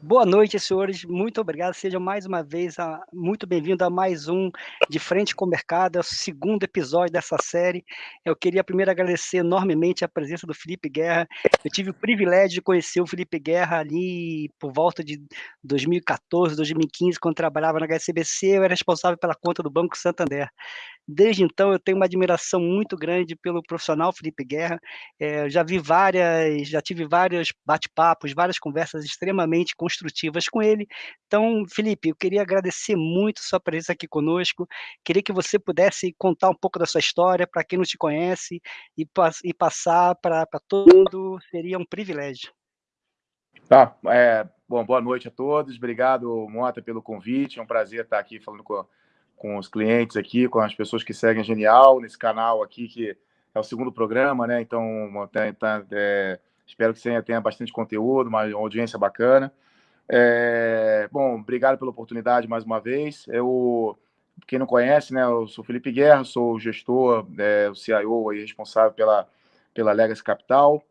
Boa noite, senhores. Muito obrigado. Sejam mais uma vez a, muito bem-vindo a mais um De Frente com o Mercado, é o segundo episódio dessa série. Eu queria primeiro agradecer enormemente a presença do Felipe Guerra. Eu tive o privilégio de conhecer o Felipe Guerra ali por volta de 2014, 2015, quando trabalhava na HSBC. Eu era responsável pela conta do Banco Santander. Desde então, eu tenho uma admiração muito grande pelo profissional Felipe Guerra. É, já vi várias, já tive vários bate-papos, várias conversas extremamente construtivas com ele. Então, Felipe, eu queria agradecer muito sua presença aqui conosco. Queria que você pudesse contar um pouco da sua história para quem não te conhece e, e passar para todo mundo. Seria um privilégio. Tá, é, bom, boa noite a todos. Obrigado, Mota, pelo convite. É um prazer estar aqui falando com com os clientes aqui, com as pessoas que seguem Genial, nesse canal aqui, que é o segundo programa, né? Então, tá, é, espero que você tenha bastante conteúdo, uma audiência bacana. É, bom, obrigado pela oportunidade mais uma vez. Eu, quem não conhece, né? Eu sou Felipe Guerra, sou gestor, é, o CIO aí, responsável pela, pela Legacy Capital.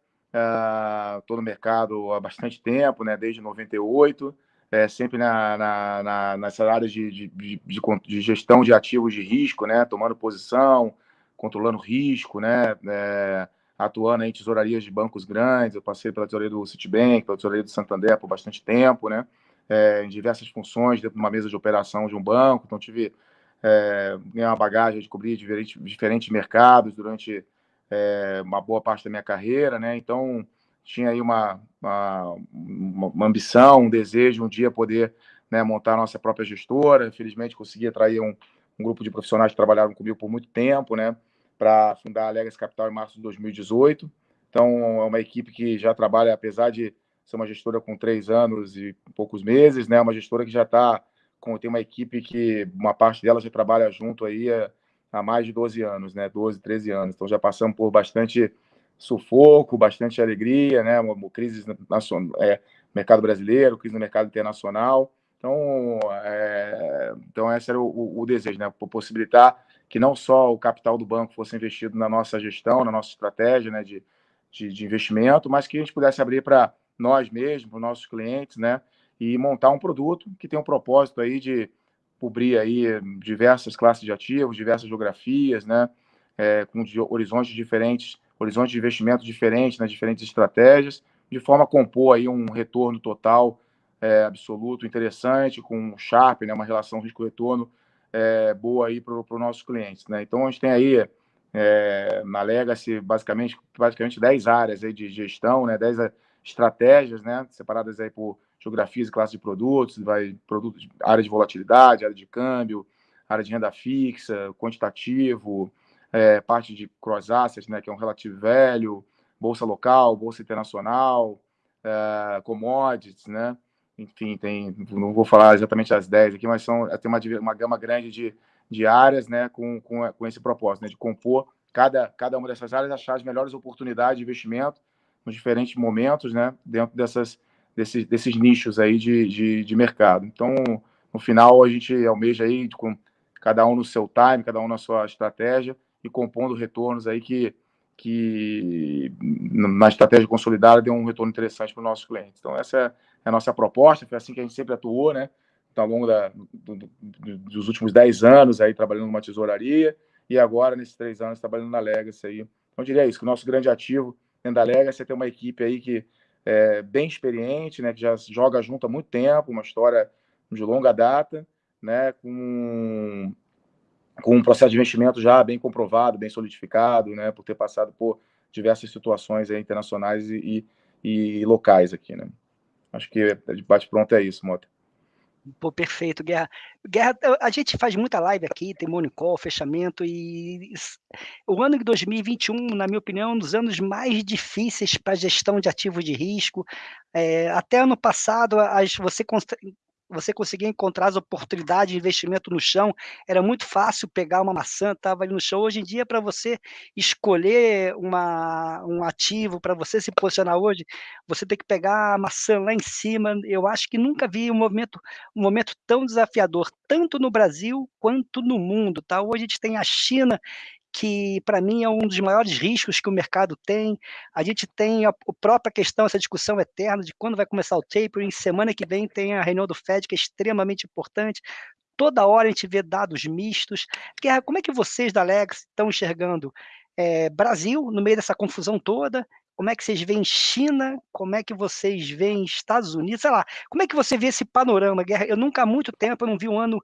Estou uh, no mercado há bastante tempo, né? Desde 98 é, sempre na, na, na, nessa área de, de, de, de, gestão de ativos de risco, né, tomando posição, controlando risco, né, é, atuando em tesourarias de bancos grandes. Eu passei pela tesouraria do Citibank, pela tesouraria do Santander por bastante tempo, né, é, em diversas funções dentro de uma mesa de operação de um banco. Então, tive é, uma bagagem de cobrir diferentes, diferentes mercados durante é, uma boa parte da minha carreira, né, então tinha aí uma, uma, uma, ambição, um desejo um dia poder né, montar a nossa própria gestora. Infelizmente, consegui atrair um, um, grupo de profissionais que trabalharam comigo por muito tempo, né, para fundar a Legacy Capital em março de 2018. Então, é uma equipe que já trabalha, apesar de ser uma gestora com três anos e poucos meses, né, uma gestora que já está com tem uma equipe que uma parte dela já trabalha junto aí há mais de 12 anos, né, 12, 13 anos. Então, já passamos por bastante sufoco, bastante alegria, né? Uma, crise nacional, é, mercado brasileiro, crise no mercado internacional. Então, é, então esse era o, o, desejo, né? Possibilitar que não só o capital do banco fosse investido na nossa gestão, na nossa estratégia, né? De, de, de investimento, mas que a gente pudesse abrir para nós mesmos, para os nossos clientes, né? E montar um produto que tem um propósito aí de cobrir aí diversas classes de ativos, diversas geografias, né? É, com horizontes diferentes horizonte de investimento diferente nas diferentes estratégias, de forma a compor aí um retorno total é, absoluto, interessante, com um Sharp, né, uma relação risco-retorno é, boa aí para os nossos clientes. Né? Então, a gente tem aí é, na Legacy basicamente, basicamente 10 áreas aí de gestão, né, 10 estratégias né, separadas aí por geografias e classes de produtos, vai produtos, área de volatilidade, área de câmbio, área de renda fixa, quantitativo, é, parte de cross assets, né, que é um relativo velho, bolsa local, bolsa internacional, é, commodities, né? Enfim, tem, não vou falar exatamente as 10 aqui, mas são, tem uma, uma gama grande de, de áreas, né, com, com, com esse propósito, né, de compor cada, cada uma dessas áreas, achar as melhores oportunidades de investimento nos diferentes momentos, né, dentro dessas, desses, desses nichos aí de, de, de mercado. Então, no final, a gente almeja aí, com cada um no seu time, cada um na sua estratégia, e compondo retornos aí que, que na estratégia consolidada deu um retorno interessante para os nossos clientes. Então, essa é a nossa proposta, foi assim que a gente sempre atuou, né? Então, ao longo da, do, do, dos últimos 10 anos aí trabalhando numa tesouraria e agora, nesses três anos, trabalhando na Legacy aí. Então, eu diria isso, que o nosso grande ativo dentro da Legacy é ter uma equipe aí que é bem experiente, né? Que já joga junto há muito tempo, uma história de longa data, né? Com com um processo de investimento já bem comprovado, bem solidificado, né, por ter passado por diversas situações internacionais e, e, e, locais aqui, né. Acho que de bate-pronto é isso, Mota. Pô, perfeito, Guerra. Guerra, a gente faz muita live aqui, tem Morning Call, fechamento, e o ano de 2021, na minha opinião, é um dos anos mais difíceis para gestão de ativos de risco. É, até ano passado, as, você você conseguia encontrar as oportunidades de investimento no chão, era muito fácil pegar uma maçã, estava ali no chão. Hoje em dia, para você escolher uma, um ativo, para você se posicionar hoje, você tem que pegar a maçã lá em cima. Eu acho que nunca vi um movimento, um momento tão desafiador, tanto no Brasil quanto no mundo. Tá? Hoje a gente tem a China que para mim é um dos maiores riscos que o mercado tem. A gente tem a, a própria questão, essa discussão eterna de quando vai começar o tapering. Semana que vem tem a reunião do Fed, que é extremamente importante. Toda hora a gente vê dados mistos. Guerra, como é que vocês da Lex estão enxergando é, Brasil no meio dessa confusão toda? Como é que vocês veem China? Como é que vocês veem Estados Unidos? Sei lá, como é que você vê esse panorama, Guerra? Eu nunca há muito tempo eu não vi um ano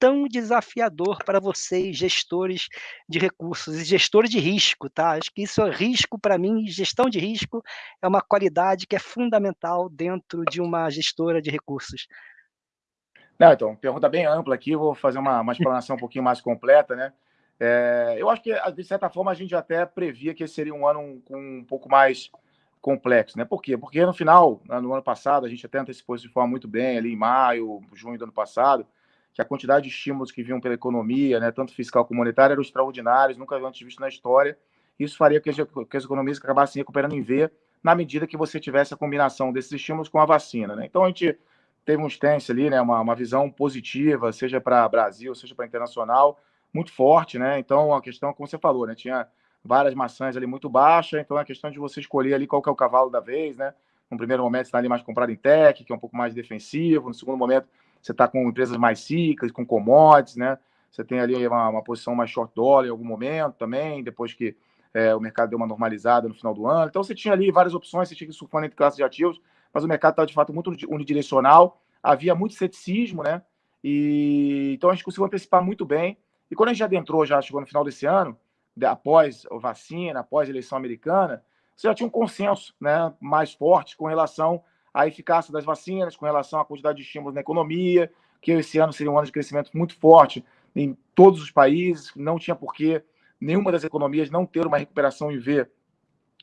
tão desafiador para vocês, gestores de recursos e gestores de risco, tá? Acho que isso é risco para mim, gestão de risco é uma qualidade que é fundamental dentro de uma gestora de recursos. Não, então, pergunta bem ampla aqui, vou fazer uma, uma explanação um pouquinho mais completa, né? É, eu acho que, de certa forma, a gente até previa que esse seria um ano com um pouco mais complexo, né? Por quê? Porque no final, no ano passado, a gente até antecipou isso de forma muito bem, ali em maio, junho do ano passado, que a quantidade de estímulos que vinham pela economia, né, tanto fiscal como monetária, eram extraordinários, nunca antes visto na história. Isso faria que as, que as economias acabassem recuperando em V, na medida que você tivesse a combinação desses estímulos com a vacina. Né? Então, a gente teve um stance ali, né, uma, uma visão positiva, seja para Brasil, seja para internacional, muito forte. Né? Então, a questão, como você falou, né, tinha várias maçãs ali muito baixas, então é a questão de você escolher ali qual que é o cavalo da vez, né? No primeiro momento, você está ali mais comprado em tech, que é um pouco mais defensivo. No segundo momento, você está com empresas mais cíclicas, com commodities, né? Você tem ali uma, uma, posição mais short dollar em algum momento também, depois que é, o mercado deu uma normalizada no final do ano. Então você tinha ali várias opções, você tinha que surfando entre classes de ativos, mas o mercado estava de fato muito unidirecional, havia muito ceticismo, né? E então a gente conseguiu antecipar muito bem. E quando a gente adentrou, já chegou no final desse ano, após a vacina, após a eleição americana, você já tinha um consenso né, mais forte com relação a eficácia das vacinas, com relação à quantidade de estímulos na economia, que esse ano seria um ano de crescimento muito forte em todos os países, não tinha porquê nenhuma das economias não ter uma recuperação em V,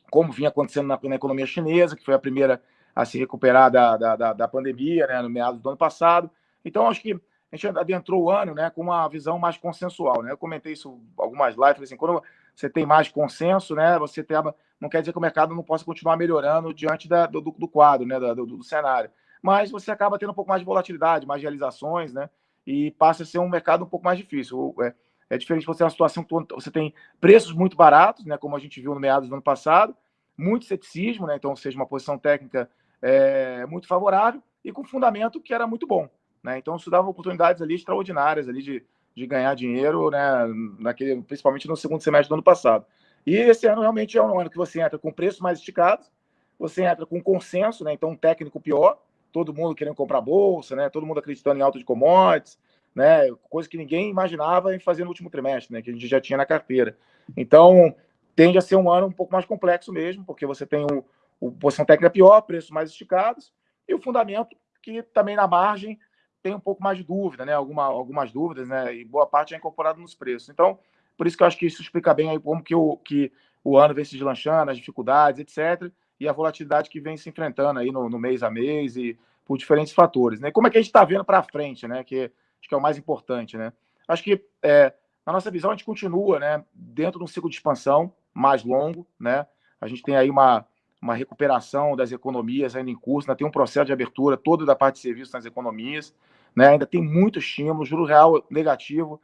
como vinha acontecendo na, na economia chinesa, que foi a primeira a se recuperar da, da, da, da pandemia, né, no meados do ano passado. Então, acho que a gente adentrou o ano né, com uma visão mais consensual. Né? Eu comentei isso algumas lives, assim, quando você tem mais consenso, né, você tem, não quer dizer que o mercado não possa continuar melhorando diante da, do, do, quadro, né, do, do, cenário. Mas você acaba tendo um pouco mais de volatilidade, mais realizações, né, e passa a ser um mercado um pouco mais difícil. É, é diferente você ter uma situação que você tem preços muito baratos, né, como a gente viu no meados do ano passado, muito ceticismo, né, então, ou seja, uma posição técnica é, muito favorável e com fundamento que era muito bom. Né? Então, isso dava oportunidades ali extraordinárias ali de, de ganhar dinheiro, né? Naquele, principalmente no segundo semestre do ano passado. E esse ano realmente é um ano que você entra com preços mais esticados, você entra com consenso, né? Então, um técnico pior, todo mundo querendo comprar bolsa, né? Todo mundo acreditando em alta de commodities, né? Coisa que ninguém imaginava em fazer no último trimestre, né? Que a gente já tinha na carteira. Então, tende a ser um ano um pouco mais complexo mesmo, porque você tem o, o posição técnica pior, preços mais esticados, e o fundamento que também na margem tem um pouco mais de dúvida, né? Alguma, algumas dúvidas, né? E boa parte é incorporado nos preços. Então, por isso que eu acho que isso explica bem aí como que o, que o ano vem se deslanchando, as dificuldades, etc. E a volatilidade que vem se enfrentando aí no, no mês a mês e por diferentes fatores, né? Como é que a gente está vendo para frente, né? Que acho que é o mais importante, né? Acho que é, na nossa visão a gente continua, né? Dentro de um ciclo de expansão mais longo, né? A gente tem aí uma uma recuperação das economias ainda em curso, ainda tem um processo de abertura todo da parte de serviços nas economias né? Ainda tem muito estímulo, juro real negativo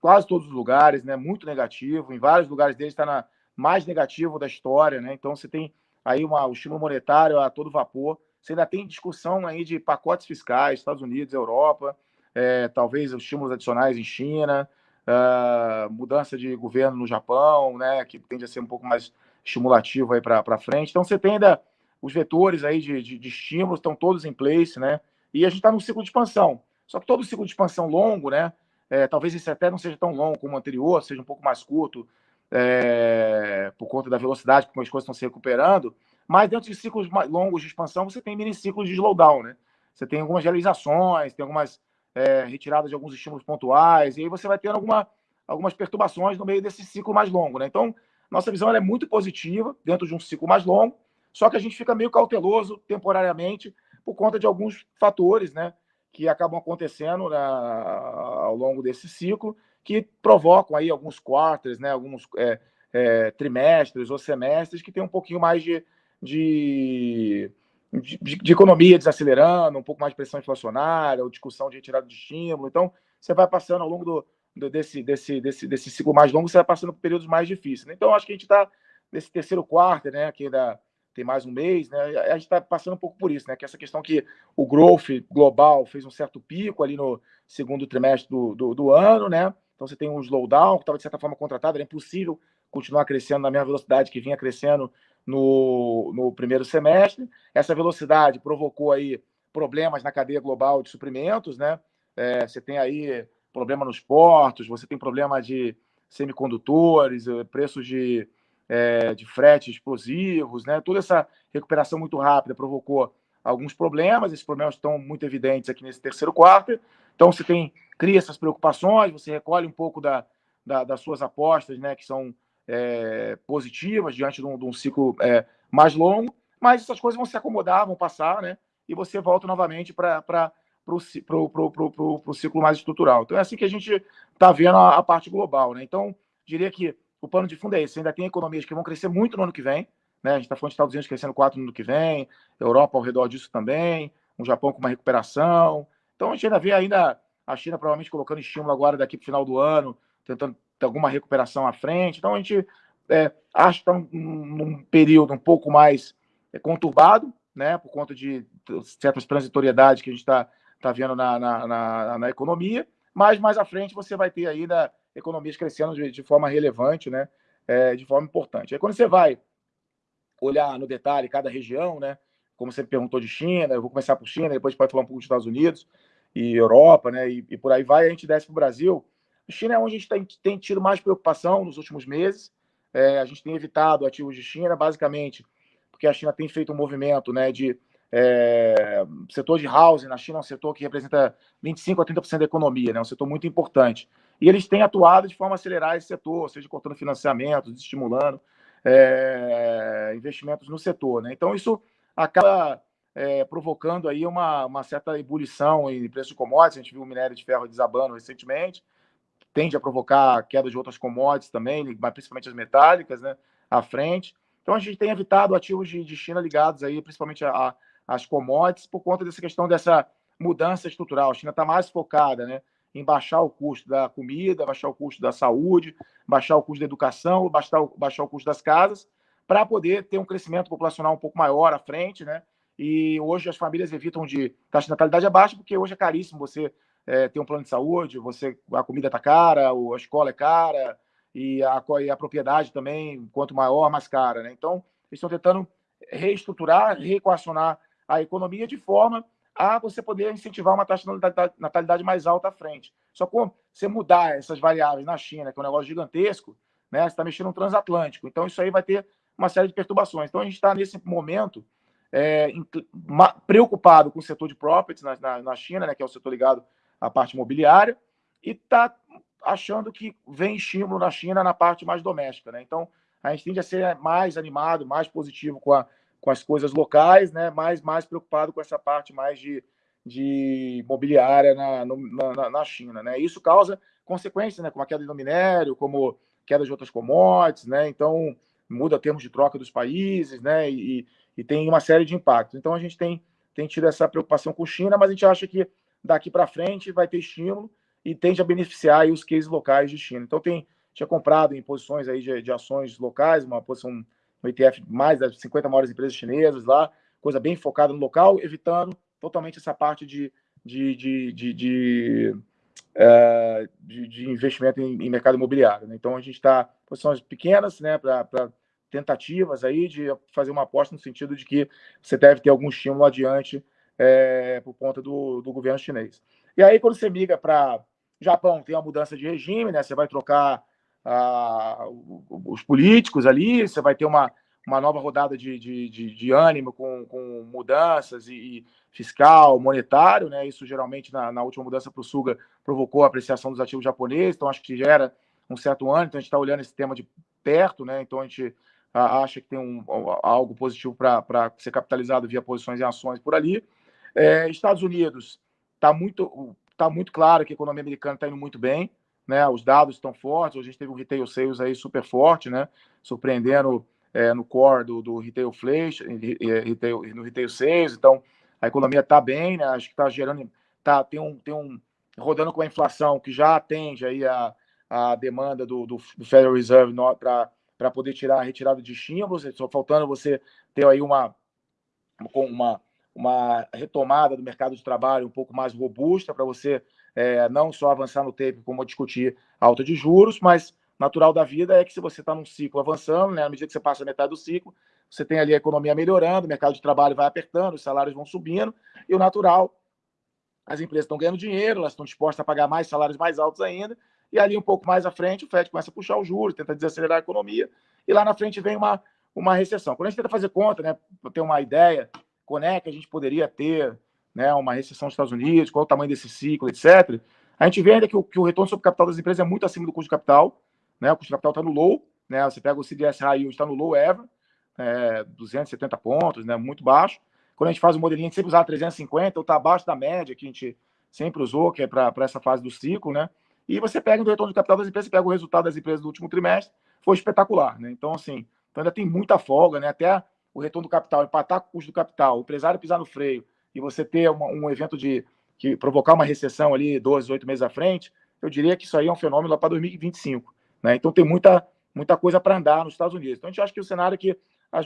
quase todos os lugares, né? Muito negativo, em vários lugares deles está na mais negativo da história, né? Então você tem aí uma, o estímulo monetário a todo vapor. Você ainda tem discussão aí de pacotes fiscais, Estados Unidos, Europa, é, talvez estímulos adicionais em China, uh, mudança de governo no Japão, né? Que tende a ser um pouco mais estimulativo aí para frente. Então você tem ainda os vetores aí de, de, de estímulos estão todos em place, né? E a gente está num ciclo de expansão. Só que todo ciclo de expansão longo, né? É, talvez esse até não seja tão longo como o anterior, seja um pouco mais curto, é, por conta da velocidade com as coisas estão se recuperando. Mas dentro de ciclos mais longos de expansão, você tem mini ciclos de slowdown, né? Você tem algumas realizações, tem algumas é, retiradas de alguns estímulos pontuais, e aí você vai tendo alguma, algumas perturbações no meio desse ciclo mais longo, né? Então, nossa visão é muito positiva dentro de um ciclo mais longo, só que a gente fica meio cauteloso temporariamente por conta de alguns fatores, né, que acabam acontecendo na, ao longo desse ciclo, que provocam aí alguns quarters, né, alguns é, é, trimestres ou semestres que tem um pouquinho mais de, de, de, de, economia desacelerando, um pouco mais de pressão inflacionária, ou discussão de retirada de estímulo. Então, você vai passando ao longo do, desse, desse, desse, desse ciclo mais longo, você vai passando por períodos mais difíceis. Né? Então, acho que a gente está nesse terceiro quarto, né, que ainda tem mais um mês, né, a gente está passando um pouco por isso, né, que essa questão que o growth global fez um certo pico ali no segundo trimestre do, do, do ano, né, então você tem um slowdown que estava de certa forma contratado, era impossível continuar crescendo na mesma velocidade que vinha crescendo no, no primeiro semestre. Essa velocidade provocou aí problemas na cadeia global de suprimentos, né? É, você tem aí problema nos portos, você tem problema de semicondutores, eh, preços de, é, de frete explosivos, né? Toda essa recuperação muito rápida provocou alguns problemas, esses problemas estão muito evidentes aqui nesse terceiro quarto. Então, você tem cria essas preocupações, você recolhe um pouco da, da das suas apostas, né, que são é, positivas diante de um, de um ciclo é, mais longo, mas essas coisas vão se acomodar, vão passar, né? E você volta novamente para o ciclo mais estrutural. Então é assim que a gente está vendo a, a, parte global, né? Então, diria que o plano de fundo é esse. Ainda tem economias que vão crescer muito no ano que vem, né? A gente está falando de Estados Unidos crescendo 4 no ano que vem, Europa ao redor disso também, o Japão com uma recuperação. Então a gente ainda vê ainda a China provavelmente colocando estímulo agora daqui para o final do ano, tentando ter alguma recuperação à frente. Então a gente é, acha que está num, num, período um pouco mais é, conturbado, né, por conta de certas transitoriedades que a gente está tá vendo na, na, na, na, economia, mas mais à frente você vai ter ainda economias crescendo de, de forma relevante, né, é, de forma importante. Aí quando você vai olhar no detalhe cada região, né, como você perguntou de China, eu vou começar por China, depois pode falar um pouco dos Estados Unidos e Europa, né, e, e por aí vai, a gente desce para o Brasil. A China é onde a gente tem, tem tido mais preocupação nos últimos meses. É, a gente tem evitado ativos de China, basicamente, porque a China tem feito um movimento né, de é, setor de housing na China é um setor que representa 25 a 30% da economia, né, um setor muito importante. E eles têm atuado de forma a acelerar esse setor, seja cortando financiamentos, estimulando é, investimentos no setor. Né? Então, isso acaba é, provocando aí uma, uma certa ebulição em preço de commodities. A gente viu o minério de ferro desabando recentemente, tende a provocar queda de outras commodities também, principalmente as metálicas, né, à frente. Então a gente tem evitado ativos de, de China ligados aí, principalmente as commodities, por conta dessa questão dessa mudança estrutural. A China está mais focada, né, em baixar o custo da comida, baixar o custo da saúde, baixar o custo da educação, baixar o, baixar o custo das casas, para poder ter um crescimento populacional um pouco maior à frente, né? E hoje as famílias evitam de taxa de natalidade abaixo, porque hoje é caríssimo você é, ter um plano de saúde, você a comida está cara, a escola é cara, e a, e a propriedade também, quanto maior, mais cara. Né? Então, eles estão tentando reestruturar, reequacionar a economia de forma a você poder incentivar uma taxa de natalidade mais alta à frente. Só que você mudar essas variáveis na China, que é um negócio gigantesco, né, você está mexendo no transatlântico. Então, isso aí vai ter uma série de perturbações. Então, a gente está nesse momento é, preocupado com o setor de properties na, na, na China, né, que é o setor ligado a parte imobiliária, e está achando que vem estímulo na China na parte mais doméstica. Né? Então, a gente tende a ser mais animado, mais positivo com, a, com as coisas locais, né? mais, mais preocupado com essa parte mais de, de imobiliária na, no, na, na, China. Né? Isso causa consequências, né? como a queda do minério, como queda de outras commodities, né? então muda termos de troca dos países, né? E, e tem uma série de impactos. Então a gente tem, tem tido essa preocupação com China, mas a gente acha que daqui para frente vai ter estímulo e tende a beneficiar os cases locais de China. Então, tem, tinha comprado em posições aí de, de ações locais, uma posição ETF mais das 50 maiores empresas chinesas lá, coisa bem focada no local, evitando totalmente essa parte de, de, de, de, de, uh, de, de investimento em, em, mercado imobiliário. Né? Então, a gente está posições pequenas né, para tentativas aí de fazer uma aposta no sentido de que você deve ter algum estímulo adiante é, por conta do, do governo chinês. E aí, quando você migra para Japão, tem uma mudança de regime, né? Você vai trocar ah, os políticos ali, você vai ter uma, uma nova rodada de, de, de, de ânimo com, com mudanças e, e, fiscal, monetário, né? Isso geralmente na, na última mudança para o Suga provocou a apreciação dos ativos japoneses, então acho que gera um certo ânimo, então a gente está olhando esse tema de perto, né? Então a gente acha que tem um, algo positivo para ser capitalizado via posições em ações por ali. É, Estados Unidos está muito, tá muito claro que a economia americana está indo muito bem, né? Os dados estão fortes. A gente teve um retail sales aí super forte, né? Surpreendendo é, no core do, do retail flash, retail, no retail sales. Então a economia está bem, né? Acho que está gerando, tá tem um tem um rodando com a inflação que já atende aí a, a demanda do, do, do Federal Reserve para poder tirar a retirada de estímulos, só faltando você ter aí uma, uma, uma retomada do mercado de trabalho um pouco mais robusta para você é, não só avançar no tempo como discutir alta de juros, mas natural da vida é que se você está num ciclo avançando, né, à medida que você passa a metade do ciclo, você tem ali a economia melhorando, o mercado de trabalho vai apertando, os salários vão subindo, e o natural, as empresas estão ganhando dinheiro, elas estão dispostas a pagar mais salários mais altos ainda, e ali um pouco mais à frente o FED começa a puxar os juros, tenta desacelerar a economia, e lá na frente vem uma, uma recessão. Quando a gente tenta fazer conta, né, para ter uma ideia, quando é que a gente poderia ter né, uma recessão nos Estados Unidos, qual é o tamanho desse ciclo, etc., a gente vê ainda que o, que o retorno sobre capital das empresas é muito acima do custo de capital, né, o custo de capital está no low, né, você pega o CDS High Yield, está no low ever, é, 270 pontos, né, muito baixo. Quando a gente faz o modelinho, a gente sempre usava 350, ou está abaixo da média que a gente sempre usou, que é para essa fase do ciclo, né? E você pega o retorno de capital das empresas, pega o resultado das empresas do último trimestre, foi espetacular, né? Então, assim, então ainda tem muita folga, né? Até o retorno do capital, empatar com o custo do capital, o empresário pisar no freio e você ter uma, um evento de que provocar uma recessão ali 12, 8 meses à frente, eu diria que isso aí é um fenômeno lá para 2025, né? Então tem muita muita coisa para andar nos Estados Unidos. Então a gente acha que o cenário é que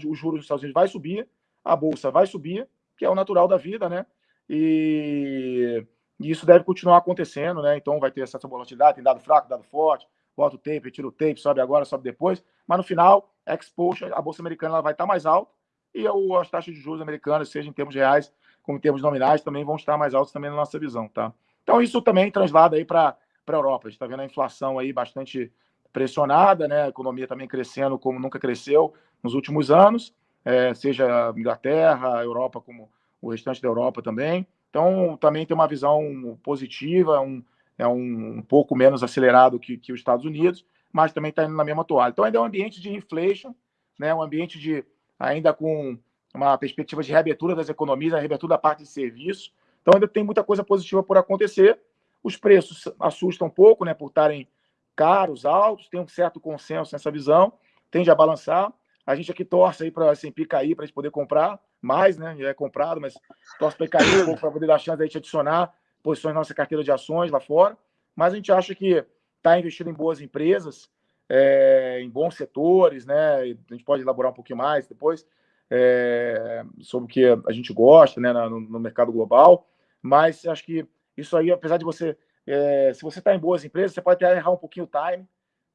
os juros dos Estados Unidos vai subir, a bolsa vai subir, que é o natural da vida, né? E, e isso deve continuar acontecendo, né? Então vai ter essa volatilidade, tem dado fraco, dado forte, bota o tape, retira o tape, sobe agora, sobe depois, mas no final, exposure, a bolsa americana ela vai estar mais alta e as taxas de juros americanas, seja em termos reais como em termos nominais, também vão estar mais altas também na nossa visão, tá? Então isso também translada aí para a Europa. A gente está vendo a inflação aí bastante pressionada, né? A economia também crescendo como nunca cresceu nos últimos anos, é, seja Inglaterra, Europa, como o restante da Europa também. Então, também tem uma visão positiva, um, é um, um pouco menos acelerado que, que os Estados Unidos, mas também está indo na mesma toalha. Então, ainda é um ambiente de inflation, né, um ambiente de ainda com uma perspectiva de reabertura das economias, a reabertura da parte de serviço. Então, ainda tem muita coisa positiva por acontecer. Os preços assustam um pouco, né, por estarem caros, altos, tem um certo consenso nessa visão, tende a balançar. A gente aqui torce aí para a S&P cair para a gente poder comprar mais, né? Já é comprado, mas torce para cair um pouco para poder dar chance de adicionar posições na nossa carteira de ações lá fora. Mas a gente acha que está investindo em boas empresas, é, em bons setores, né? A gente pode elaborar um pouquinho mais depois é, sobre o que a gente gosta, né? No, no mercado global. Mas acho que isso aí, apesar de você é, se você está em boas empresas, você pode até errar um pouquinho o time,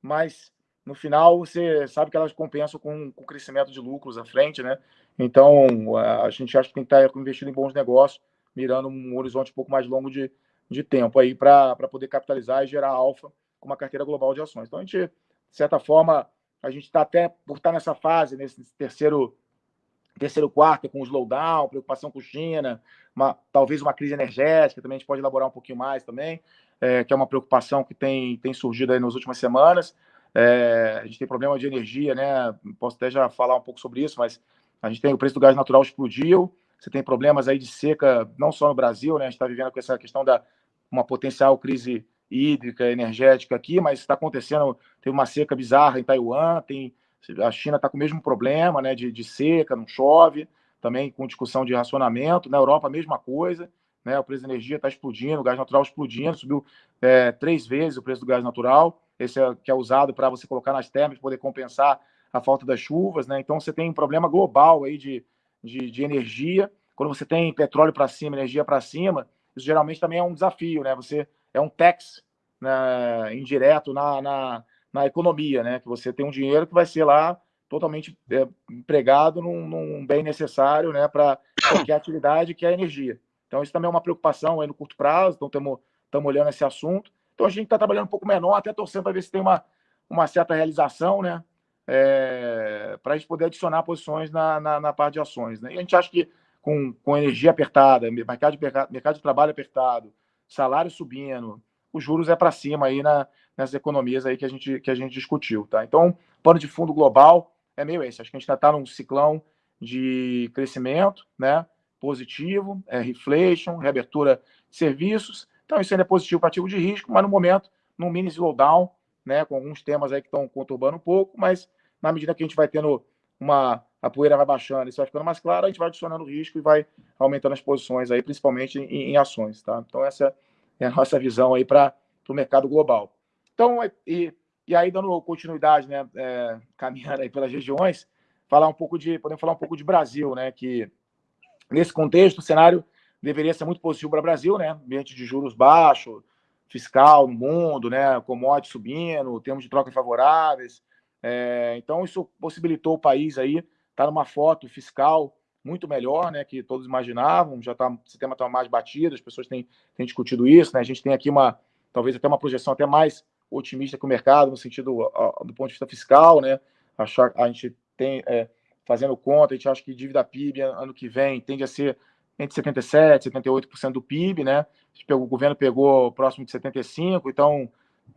mas no final você sabe que elas compensam com, com o crescimento de lucros à frente, né? Então a gente acha que tem que estar investindo em bons negócios, mirando um horizonte um pouco mais longo de, de tempo aí para poder capitalizar e gerar alfa com uma carteira global de ações. Então a gente, de certa forma, a gente está até por estar nessa fase, nesse terceiro terceiro quarto com o slowdown, preocupação com China, uma, talvez uma crise energética, também a gente pode elaborar um pouquinho mais também, é, que é uma preocupação que tem, tem surgido aí nas últimas semanas. É, a gente tem problema de energia, né? Posso até já falar um pouco sobre isso, mas a gente tem o preço do gás natural explodiu, você tem problemas aí de seca, não só no Brasil, né? A gente está vivendo com essa questão da uma potencial crise hídrica, energética aqui, mas está acontecendo, tem uma seca bizarra em Taiwan, tem a China está com o mesmo problema, né, de, de seca, não chove, também com discussão de racionamento. Na Europa, a mesma coisa, né, o preço da energia está explodindo, o gás natural explodindo, subiu é, três vezes o preço do gás natural, esse é que é usado para você colocar nas termas, poder compensar a falta das chuvas, né? Então você tem um problema global aí de, de, de energia. Quando você tem petróleo para cima, energia para cima, isso geralmente também é um desafio, né? Você é um tax né, indireto na, na na economia, né? Que você tem um dinheiro que vai ser lá totalmente é, empregado num, num, bem necessário, né? Para qualquer atividade que é a energia. Então isso também é uma preocupação aí no curto prazo. Então estamos olhando esse assunto. Então a gente está trabalhando um pouco menor, até torcendo para ver se tem uma, uma certa realização, né? É, para a gente poder adicionar posições na, na, na, parte de ações. Né? E a gente acha que com, com energia apertada, mercado de, mercado de trabalho apertado, salário subindo, os juros é para cima aí na, nessas economias aí que a gente, que a gente discutiu, tá? Então, pano de fundo global é meio esse. Acho que a gente ainda está num ciclão de crescimento, né? Positivo, é reflation, reabertura de serviços. Então, isso ainda é positivo para ativo de risco, mas no momento, num mini slowdown, né? Com alguns temas aí que estão conturbando um pouco, mas na medida que a gente vai tendo uma. A poeira vai baixando, isso vai ficando mais claro, a gente vai adicionando risco e vai aumentando as posições aí, principalmente em, em ações, tá? Então, essa é a nossa visão aí para o mercado global. Então, e, e aí, dando continuidade, né, é, caminhando aí pelas regiões, falar um pouco de, podemos falar um pouco de Brasil, né, que nesse contexto o cenário deveria ser muito positivo para o Brasil, né, ambiente de juros baixo, fiscal no mundo, né, commodities subindo, termos de troca favoráveis, é, então isso possibilitou o país aí estar tá numa foto fiscal muito melhor, né, que todos imaginavam, já tá, o sistema está mais batido, as pessoas têm, têm discutido isso, né, a gente tem aqui uma, talvez até uma projeção até mais otimista que o mercado, no sentido do ponto de vista fiscal, né? Achar, a gente tem, é, fazendo conta, a gente acha que dívida PIB ano que vem tende a ser entre 77% e 78% do PIB, né? O governo pegou próximo de 75%, então,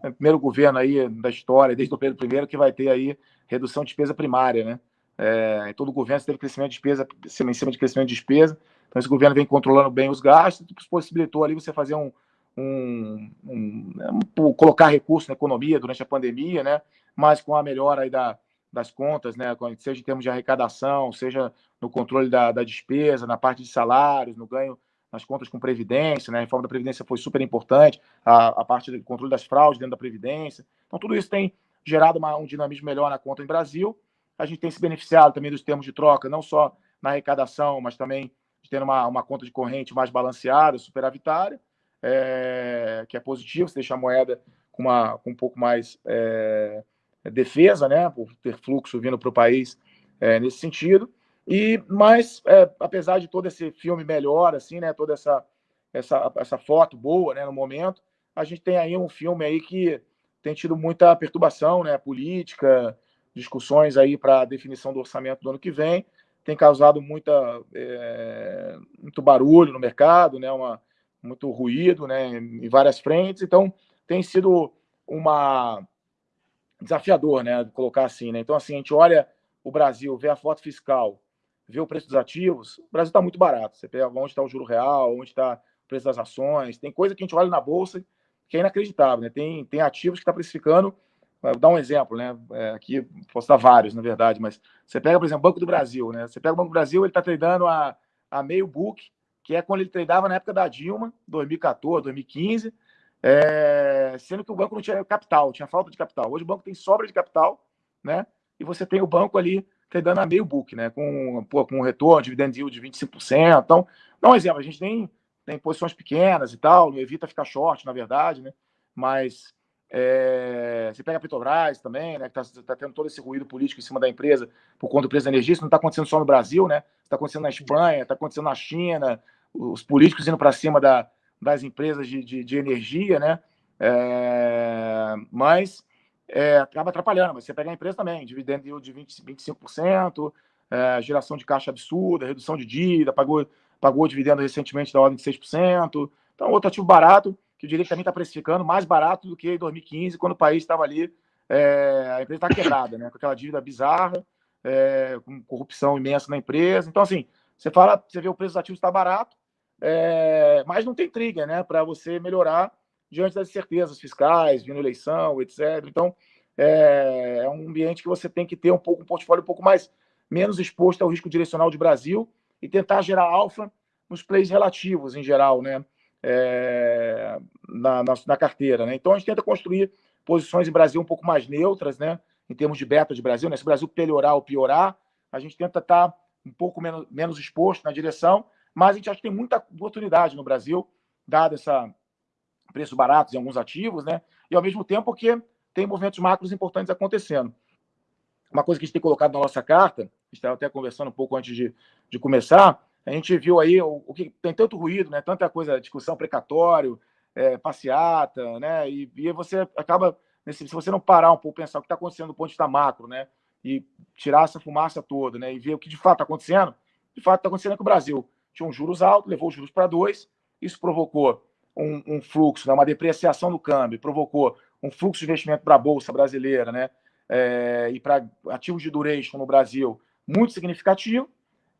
é o primeiro governo aí da história, desde o Pedro I, que vai ter aí redução de despesa primária, né? É, todo governo teve crescimento de despesa em cima de crescimento de despesa, então esse governo vem controlando bem os gastos, possibilitou ali você fazer um, um, um, um, colocar recursos na economia durante a pandemia, né? Mas com a melhora aí da, das contas, né? Seja em termos de arrecadação, seja no controle da, da despesa, na parte de salários, no ganho nas contas com previdência, né? A reforma da previdência foi super importante, a, a parte do controle das fraudes dentro da previdência. Então tudo isso tem gerado uma, um dinamismo melhor na conta em Brasil. A gente tem se beneficiado também dos termos de troca, não só na arrecadação, mas também de ter uma, uma conta de corrente mais balanceada, superavitária é, que é positivo, você deixa a moeda com, uma, com um pouco mais é, defesa, né, por ter fluxo vindo para o país é, nesse sentido. E mas é, apesar de todo esse filme melhor, assim, né, toda essa essa, essa foto boa, né, no momento, a gente tem aí um filme aí que tem tido muita perturbação, né, política, discussões aí para definição do orçamento do ano que vem, tem causado muita é, muito barulho no mercado, né, uma muito ruído, né, em várias frentes. Então, tem sido uma desafiador, né, colocar assim, né? Então, assim, a gente olha o Brasil, vê a foto fiscal, vê o preço dos ativos, o Brasil está muito barato. Você pega onde está o juro real, onde está o preço das ações, tem coisa que a gente olha na bolsa que é inacreditável, né? Tem, tem ativos que está precificando. Vou dar um exemplo, né? É, aqui posso dar vários, na verdade, mas você pega, por exemplo, Banco do Brasil, né? Você pega o Banco do Brasil, ele está tradando a, a meio book que é quando ele treinava na época da Dilma, 2014, 2015, é, sendo que o banco não tinha capital, tinha falta de capital. Hoje o banco tem sobra de capital, né? E você tem o banco ali treinando a meio book, né? Com, pô, com um retorno, dividend yield de 25%. Então, dá um exemplo, a gente tem, tem posições pequenas e tal, evita ficar short, na verdade, né? Mas é, você pega a Petrobras também, né? Que está tá tendo todo esse ruído político em cima da empresa por conta do preço da energia. Isso não está acontecendo só no Brasil, né? Está acontecendo na Espanha, está acontecendo na China, os políticos indo para cima da, das empresas de, de, de energia, né? É, mas é, acaba atrapalhando. Mas você pega a empresa também, dividendo de 20, 25%, é, geração de caixa absurda, redução de dívida, pagou, pagou dividendo recentemente da ordem de 6%. Então, outro ativo barato, que diria que também está precificando, mais barato do que em 2015, quando o país estava ali, é, a empresa está quebrada, né? com aquela dívida bizarra, é, com corrupção imensa na empresa. Então, assim, você fala, você vê o preço dos ativos está barato, é, mas não tem trigger, né, para você melhorar diante das incertezas fiscais, vindo eleição, etc. Então, é, é, um ambiente que você tem que ter um pouco um portfólio um pouco mais menos exposto ao risco direcional de Brasil e tentar gerar alfa nos plays relativos em geral, né, é, na, na, na, carteira, né. Então a gente tenta construir posições em Brasil um pouco mais neutras, né, em termos de beta de Brasil, né. Se o Brasil melhorar ou piorar, a gente tenta estar tá um pouco menos, menos exposto na direção, mas a gente acha que tem muita oportunidade no Brasil, dado essa preços baratos em alguns ativos, né? E ao mesmo tempo que tem movimentos macros importantes acontecendo. Uma coisa que a gente tem colocado na nossa carta, estava até conversando um pouco antes de, de começar, a gente viu aí o, o, que tem tanto ruído, né? Tanta coisa, discussão precatório, é, passeata, né? E, e você acaba, se você não parar um pouco, pensar o que está acontecendo do ponto de vista macro, né? E tirar essa fumaça toda, né, e ver o que de fato está acontecendo, de fato está acontecendo é que o Brasil tinha um juros alto, levou os juros para dois, isso provocou um, um fluxo, né, uma depreciação do câmbio, provocou um fluxo de investimento para a Bolsa brasileira, né, é, e para ativos de duration no Brasil muito significativo,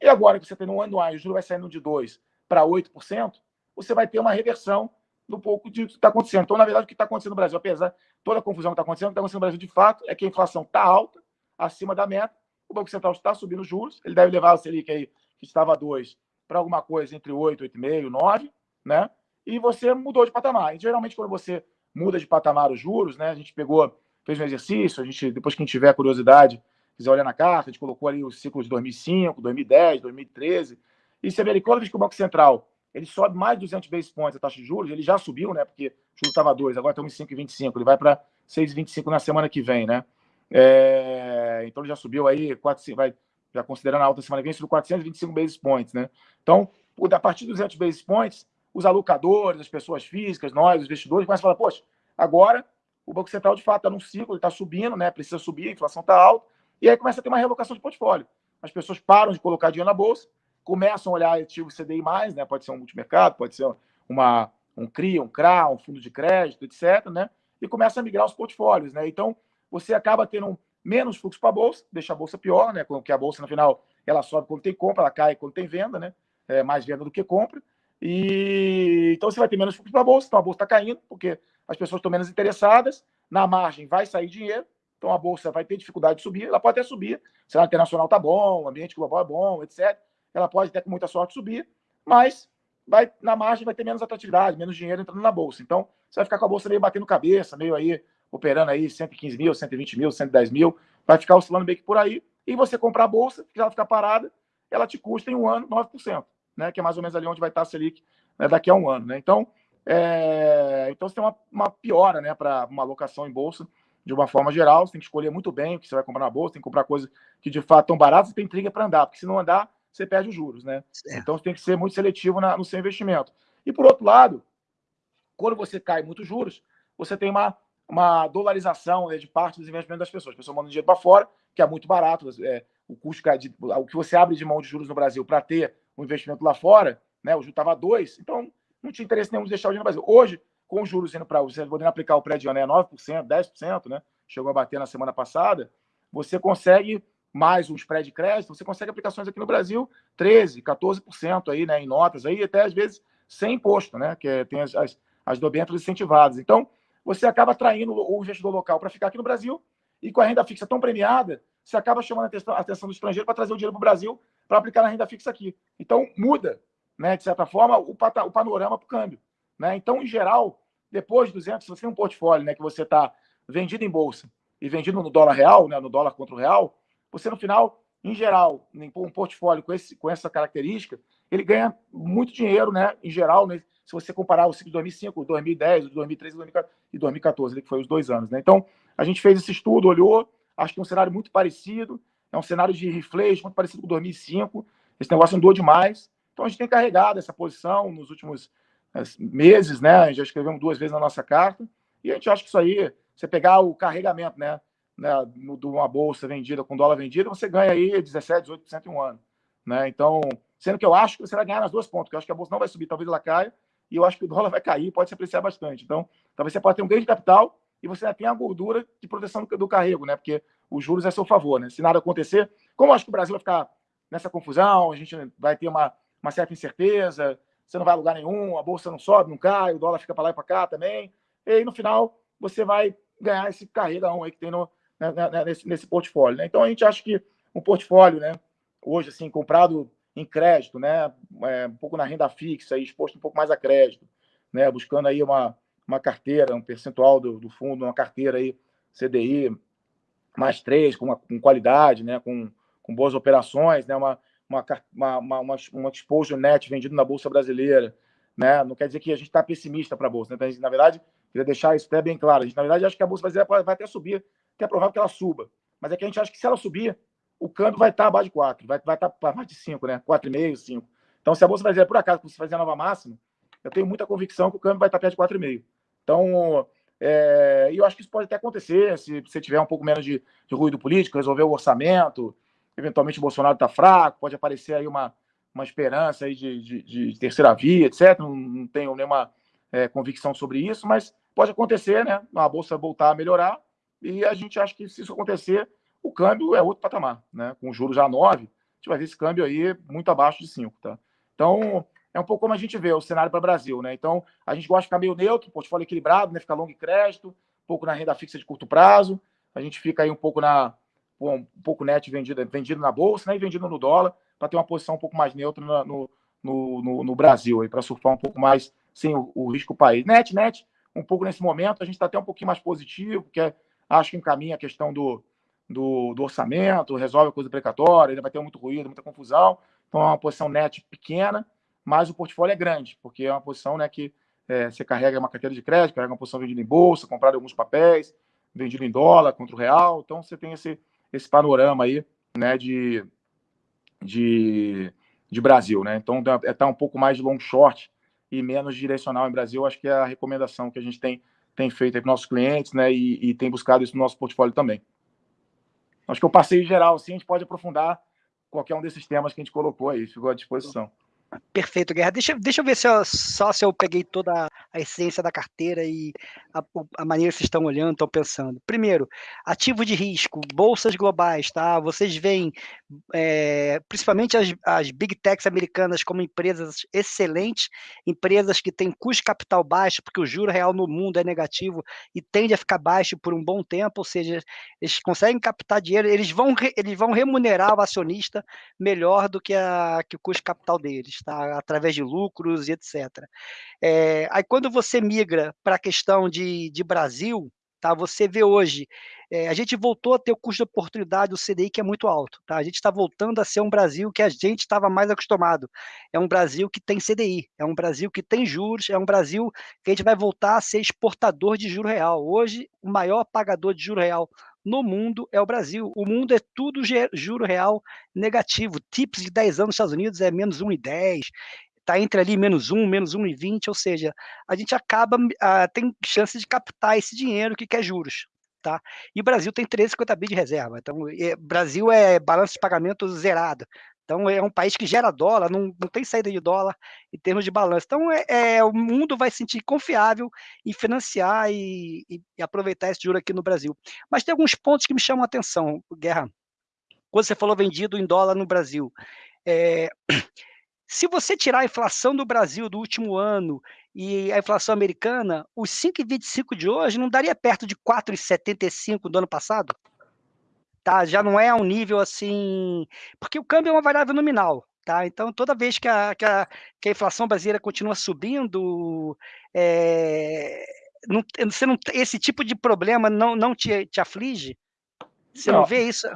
e agora que você tem no anual, o juro vai saindo de 2% para 8%, você vai ter uma reversão do pouco de que está acontecendo. Então, na verdade, o que está acontecendo no Brasil, apesar de toda a confusão que está acontecendo, o que está acontecendo no Brasil de fato é que a inflação está alta, acima da meta. O Banco Central está subindo juros, ele deve levar a Selic aí, que estava 2, para alguma coisa entre 8, 8,5, 9, né? e você mudou de patamar. E, geralmente, quando você muda de patamar os juros, né? A gente pegou, fez um exercício, a gente, depois que a gente tiver curiosidade, quiser olhar na carta, a gente colocou ali os ciclos de 2005, 2010, 2013, e você vê ali, toda vez que o Banco Central ele sobe mais de 200 basis points a taxa de juros, ele já subiu, né? Porque o juro estava 2, agora estamos em 5,25, ele vai para 6,25 na semana que vem, né? É, então ele já subiu aí, 4, vai, já considerando a alta semana que vem, subiu 425 basis points, né? Então, a partir dos 200 basis points, os alocadores, as pessoas físicas, nós, os investidores, começam a falar, poxa, agora o Banco Central de fato está num ciclo, está subindo, né? Precisa subir, a inflação está alta, e aí começa a ter uma relocação de portfólio. As pessoas param de colocar dinheiro na bolsa, começam a olhar ativo CDI, né? Pode ser um multimercado, pode ser uma, um CRI, um CRA, um fundo de crédito, etc., né? E começa a migrar os portfólios, né? Então, você acaba tendo menos fluxo para a bolsa, deixa a bolsa pior, né? Porque a bolsa, no final, ela sobe quando tem compra, ela cai quando tem venda, né? É mais venda do que compra. E então você vai ter menos fluxo para a bolsa, então a bolsa está caindo, porque as pessoas estão menos interessadas, na margem vai sair dinheiro, então a bolsa vai ter dificuldade de subir, ela pode até subir, o cenário internacional está bom, o ambiente global é bom, etc. Ela pode até com muita sorte subir, mas vai na margem vai ter menos atratividade, menos dinheiro entrando na bolsa. Então você vai ficar com a bolsa meio batendo cabeça, meio aí operando aí 115 mil, 120 mil, 110 mil, vai ficar oscilando meio que por aí. E você comprar a bolsa, que ela ficar parada, ela te custa em um ano 9% né, que é mais ou menos ali onde vai estar a Selic né, daqui a um ano. Né? Então, é, então você tem uma, uma piora né, para uma alocação em bolsa de uma forma geral. Você tem que escolher muito bem o que você vai comprar na bolsa, tem que comprar coisas que de fato estão baratas e tem intriga para andar, porque se não andar, você perde os juros. Né? Então você tem que ser muito seletivo na, no seu investimento. E por outro lado, quando você cai muitos juros, você tem uma, uma dolarização né, de parte dos investimentos das pessoas. As pessoas mandam dinheiro para fora, que é muito barato. É, o custo de, o que você abre de mão de juros no Brasil para ter o investimento lá fora, né? O juro estava 2, então não tinha interesse nenhum de deixar o dinheiro no Brasil. Hoje, com os juros indo para você podendo aplicar o prédio né, 9%, 10%, né? Chegou a bater na semana passada, você consegue mais um spread de crédito, você consegue aplicações aqui no Brasil 13, 14% aí, né, em notas aí, até às vezes sem imposto, né, que é, tem as, as, as incentivadas. Então, você acaba atraindo o investidor local para ficar aqui no Brasil e com a renda fixa tão premiada, você acaba chamando a atenção, do estrangeiro para trazer o dinheiro para o Brasil para aplicar na renda fixa aqui. Então, muda, né, de certa forma, o, o panorama para o câmbio. Né? Então, em geral, depois de 200, se você tem um portfólio né, que você está vendido em bolsa e vendido no dólar real, né, no dólar contra o real, você, no final, em geral, um portfólio com, esse, com essa característica, ele ganha muito dinheiro, né, em geral, né, se você comparar o ciclo de 2005, 2010, 2013 e 2014, que foi os dois anos. Né? Então, a gente fez esse estudo, olhou, acho que é um cenário muito parecido, é um cenário de reflexo muito parecido com 2005. Esse negócio andou demais. Então a gente tem carregado essa posição nos últimos eh, meses, né? Já escrevemos duas vezes na nossa carta. E a gente acha que isso aí, você pegar o carregamento, né? né de uma bolsa vendida com dólar vendido, você ganha aí 17, 18% em um ano. Né? Então, sendo que eu acho que você vai ganhar nas duas pontas, eu acho que a bolsa não vai subir, talvez ela caia, e eu acho que o dólar vai cair, pode se apreciar bastante. Então, talvez você pode ter um ganho de capital e você tem a gordura de proteção do, do carrego, né? Porque os juros é a seu favor, né? Se nada acontecer, como eu acho que o Brasil vai ficar nessa confusão, a gente vai ter uma, uma certa incerteza, você não vai a lugar nenhum, a bolsa não sobe, não cai, o dólar fica para lá e para cá também, e aí no final você vai ganhar esse carregão aí que tem no, né, né, né, nesse, nesse portfólio, né? Então a gente acha que um portfólio, né, hoje assim, comprado em crédito, né, é, um pouco na renda fixa, exposto um pouco mais a crédito, né, buscando aí uma, uma carteira, um percentual do, do fundo, uma carteira aí CDI mais três, com, uma, com qualidade, né, com, com boas operações, né, uma, uma, uma, uma, uma net vendido na Bolsa Brasileira. Né? Não quer dizer que a gente está pessimista para a Bolsa. Né? Então, na verdade, queria deixar isso até bem claro. A gente, na verdade, acha que a Bolsa Brasileira vai até subir, que é provável que ela suba. Mas é que a gente acha que se ela subir, o câmbio vai estar abaixo de 4, vai, vai estar para mais de 5, né? 4,5, 5. Então, se a Bolsa Brasileira, por acaso, você fazer a nova máxima, eu tenho muita convicção que o câmbio vai estar perto de 4,5. Então, é, eu acho que isso pode até acontecer se você tiver um pouco menos de, de ruído político, resolver o orçamento, eventualmente o Bolsonaro está fraco, pode aparecer aí uma, uma esperança aí de, de, de terceira via, etc. Não, não tenho nenhuma é, convicção sobre isso, mas pode acontecer, né? A bolsa voltar a melhorar e a gente acha que se isso acontecer, o câmbio é outro patamar, né? Com juros já 9, a gente vai ver esse câmbio aí muito abaixo de 5, tá? Então, é um pouco como a gente vê o cenário para o Brasil, né? Então, a gente gosta de ficar meio neutro, portfólio equilibrado, né? Ficar longo e crédito, um pouco na renda fixa de curto prazo, a gente fica aí um pouco na um pouco net vendido, vendido na bolsa né? e vendido no dólar, para ter uma posição um pouco mais neutra no, no, no, no Brasil, para surfar um pouco mais sem o, o risco país. Net, net, um pouco nesse momento, a gente está até um pouquinho mais positivo, porque acho que encaminha a questão do, do, do, orçamento, resolve a coisa precatória, ainda vai ter muito ruído, muita confusão. Então é uma posição net pequena, mas o portfólio é grande, porque é uma posição né, que é, você carrega uma carteira de crédito, carrega uma posição vendida em bolsa, comprado alguns papéis, vendido em dólar contra o real. Então você tem esse, esse panorama aí né, de, de, de Brasil. Né? Então é estar tá um pouco mais de long short e menos direcional em Brasil. Acho que é a recomendação que a gente tem, tem feito para nossos clientes né, e, e tem buscado isso no nosso portfólio também. Acho que eu passei em geral, assim, a gente pode aprofundar qualquer um desses temas que a gente colocou aí, ficou à disposição. Perfeito, Guerra. Deixa, deixa eu ver se eu, só se eu peguei toda a essência da carteira e a, a maneira que vocês estão olhando, estão pensando. Primeiro, ativo de risco, bolsas globais, tá? Vocês veem é, principalmente as, as big techs americanas como empresas excelentes, empresas que têm custo capital baixo, porque o juro real no mundo é negativo e tende a ficar baixo por um bom tempo, ou seja, eles conseguem captar dinheiro, eles vão, eles vão remunerar o acionista melhor do que, a, que o custo capital deles tá? através de lucros e etc. É, aí quando você migra para a questão de, de Brasil, tá? Você vê hoje, é, a gente voltou a ter o custo de oportunidade do CDI que é muito alto, tá? A gente está voltando a ser um Brasil que a gente estava mais acostumado. É um Brasil que tem CDI, é um Brasil que tem juros, é um Brasil que a gente vai voltar a ser exportador de juro real. Hoje, o maior pagador de juro real no mundo é o Brasil. O mundo é tudo juro real negativo. TIPS de 10 anos nos Estados Unidos é menos 1,10, está entre ali menos 1, menos 1,20, ou seja, a gente acaba, uh, tem chance de captar esse dinheiro que quer juros. Tá? E o Brasil tem 350 bi de reserva. Então, é, Brasil é balanço de pagamento zerado. Então, é um país que gera dólar, não, não tem saída de dólar em termos de balanço. Então, é, é o mundo vai se sentir confiável em financiar e, e, e, aproveitar esse juro aqui no Brasil. Mas tem alguns pontos que me chamam a atenção, Guerra. Quando você falou vendido em dólar no Brasil, é, se você tirar a inflação do Brasil do último ano e a inflação americana, os 5,25 de hoje não daria perto de 4,75 do ano passado? Tá? Já não é um nível assim, porque o câmbio é uma variável nominal, tá? Então toda vez que a, que a, que a inflação brasileira continua subindo, é, não, você não, esse tipo de problema não, não te, te aflige? Você não, não vê isso?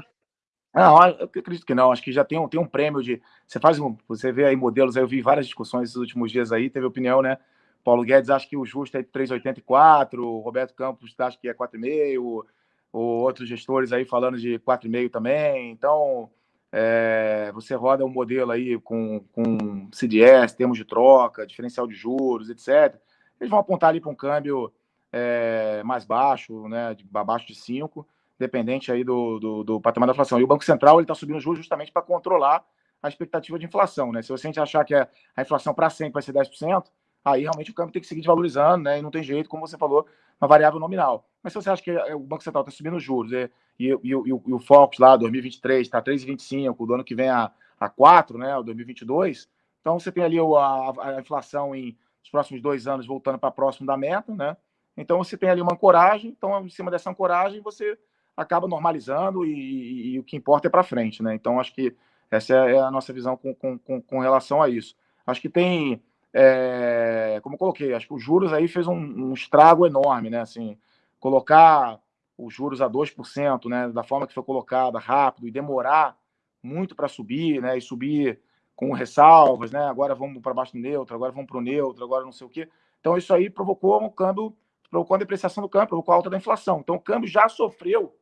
Não, eu acredito que não. Acho que já tem um, tem um prêmio de. Você faz um, você vê aí modelos, aí eu vi várias discussões esses últimos dias aí, teve opinião, né? Paulo Guedes acha que o justo é 3,84, o Roberto Campos acha que é 4,5, ou outros gestores aí falando de 4,5 também. Então, é, você roda um modelo aí com, com CDS, termos de troca, diferencial de juros, etc. Eles vão apontar ali para um câmbio é, mais baixo, né, de, abaixo de 5, dependente aí do, do, do, patamar da inflação. E o Banco Central está subindo os juros justamente para controlar a expectativa de inflação. Né? Se você achar que a, a inflação para sempre vai ser 10%, aí realmente o câmbio tem que seguir desvalorizando, né? E não tem jeito, como você falou, uma variável nominal. Mas se você acha que é, o Banco Central está subindo os juros e, e, e, e, o, e o Focus lá, 2023, está 3,25, do ano que vem a, a 4, né? O 2022, então você tem ali a, a inflação em os próximos dois anos voltando para próximo da meta, né? Então você tem ali uma ancoragem, então em cima dessa ancoragem você acaba normalizando e, o que importa é para frente, né? Então acho que essa é, é a nossa visão com, com, com relação a isso. Acho que tem é, como coloquei, acho que os juros aí fez um, um, estrago enorme, né? Assim, colocar os juros a 2%, né, da forma que foi colocada, rápido, e demorar muito para subir, né, e subir com ressalvas, né, agora vamos para baixo do neutro, agora vamos para o neutro, agora não sei o quê. Então, isso aí provocou um câmbio, provocou a depreciação do câmbio, provocou a alta da inflação. Então, o câmbio já sofreu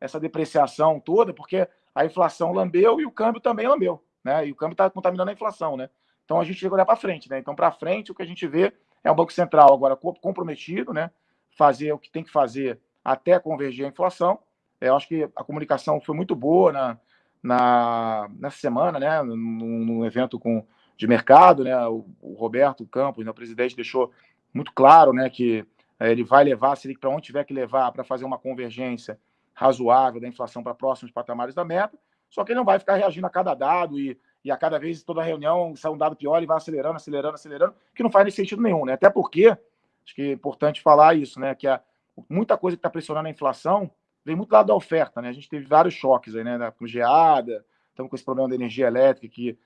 essa depreciação toda, porque a inflação lambeu e o câmbio também lambeu, né, e o câmbio está contaminando a inflação, né. Então a gente tem que olhar para frente, né? Então, para frente, o que a gente vê é o Banco Central agora comprometido, né? Fazer o que tem que fazer até convergir a inflação. É, eu acho que a comunicação foi muito boa na, na, nessa semana, né? Num, evento com, de mercado, né? O, o Roberto Campos, né? o presidente, deixou muito claro, né? Que é, ele vai levar, se ele para onde tiver que levar para fazer uma convergência razoável da inflação para próximos patamares da meta. Só que ele não vai ficar reagindo a cada dado e e a cada vez, toda reunião, sai um dado pior e vai acelerando, acelerando, acelerando, que não faz sentido nenhum, né? Até porque, acho que é importante falar isso, né? Que a, muita coisa que está pressionando a inflação vem muito lado da oferta, né? A gente teve vários choques aí, né? Com geada, estamos com esse problema da energia elétrica que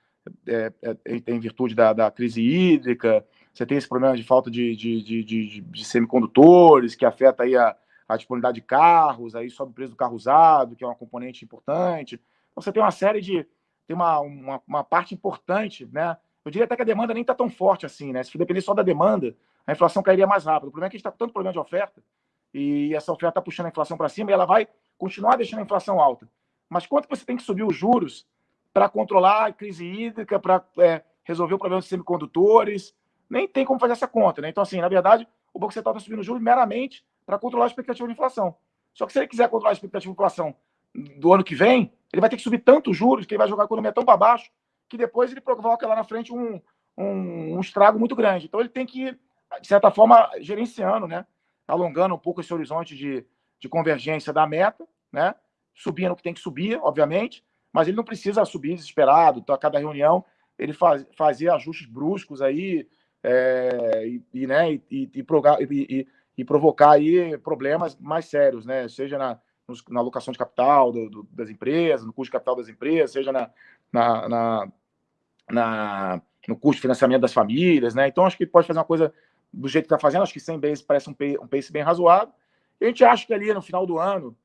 é, é, é, em virtude da, da, crise hídrica, você tem esse problema de falta de, de, de, de, de semicondutores, que afeta aí a, a disponibilidade de carros, aí sobe o preço do carro usado, que é uma componente importante. Então, você tem uma série de. Tem uma, uma, uma parte importante, né? Eu diria até que a demanda nem está tão forte assim, né? Se depender só da demanda, a inflação cairia mais rápido. O problema é que a gente está com tanto problema de oferta, e essa oferta está puxando a inflação para cima, e ela vai continuar deixando a inflação alta. Mas quanto você tem que subir os juros para controlar a crise hídrica, para é, resolver o problema dos semicondutores? Nem tem como fazer essa conta, né? Então, assim, na verdade, o Banco Central está subindo os juros meramente para controlar a expectativa de inflação. Só que se ele quiser controlar a expectativa de inflação do ano que vem, ele vai ter que subir tantos juros que ele vai jogar a economia tão para baixo que depois ele provoca lá na frente um, um, um, estrago muito grande. Então ele tem que, de certa forma, gerenciando, né? alongando um pouco esse horizonte de, de convergência da meta, né? subindo o que tem que subir, obviamente, mas ele não precisa subir desesperado, então, a cada reunião ele faz, fazer ajustes bruscos aí é, e, e, né, e, e, e, provocar aí problemas mais sérios, né? Seja na, na alocação de capital do, do, das empresas, no custo de capital das empresas, seja na, na, na, na, no custo de financiamento das famílias, né? Então, acho que pode fazer uma coisa do jeito que está fazendo, acho que 100 base parece um um pace bem razoável. E a gente acha que ali no final do ano,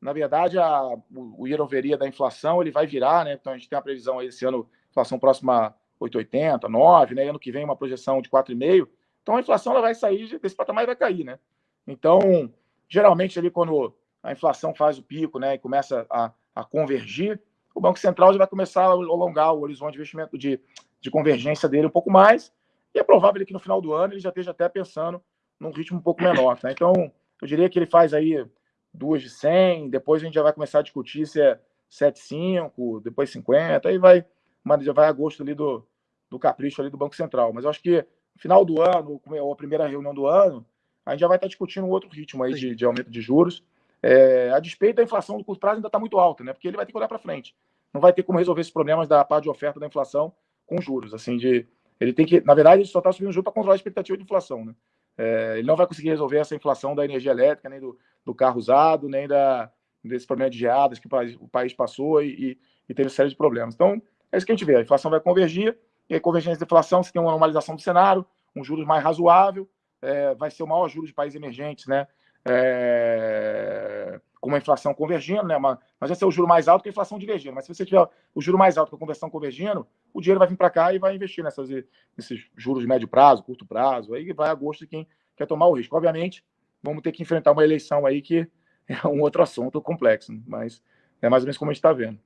na verdade, a, o, year da inflação ele vai virar, né? Então, a gente tem a previsão aí esse ano, inflação próxima a 8,80, 9, né? Ano que vem, uma projeção de 4,5 então a inflação ela vai sair desse patamar e vai cair, né? Então, geralmente ali quando a inflação faz o pico, né, e começa a, a convergir, o Banco Central já vai começar a alongar o horizonte de investimento de, de convergência dele um pouco mais, e é provável que no final do ano ele já esteja até pensando num ritmo um pouco menor, né? Então, eu diria que ele faz aí duas de 100, depois a gente já vai começar a discutir se é 7,5, depois 50, aí vai, mas já vai a gosto ali do, do capricho ali do Banco Central. Mas eu acho que final do ano, ou a primeira reunião do ano, a gente já vai estar discutindo um outro ritmo aí de, de aumento de juros. É, a despeito da inflação do curto prazo ainda está muito alta, né? Porque ele vai ter que olhar para frente. Não vai ter como resolver esses problemas da parte de oferta da inflação com juros. Assim, de ele tem que, na verdade, ele só está subindo juros para controlar a expectativa de inflação, né? É, ele não vai conseguir resolver essa inflação da energia elétrica, nem do, do carro usado, nem da, desse problema de geadas que o país, o país passou e, e, teve série de problemas. Então, é isso que a gente vê. A inflação vai convergir, e a convergência de inflação, você tem uma normalização do cenário, um juros mais razoável, é, vai ser o maior juros de países emergentes, né? É, com uma inflação convergindo, né? Mas vai ser o juro mais alto que a inflação divergindo. Mas se você tiver o juro mais alto com a conversão convergindo, o dinheiro vai vir para cá e vai investir nessas, nesses juros de médio prazo, curto prazo, aí vai a gosto de quem quer tomar o risco. Obviamente, vamos ter que enfrentar uma eleição aí que é um outro assunto complexo, mas é mais ou menos como a gente está vendo.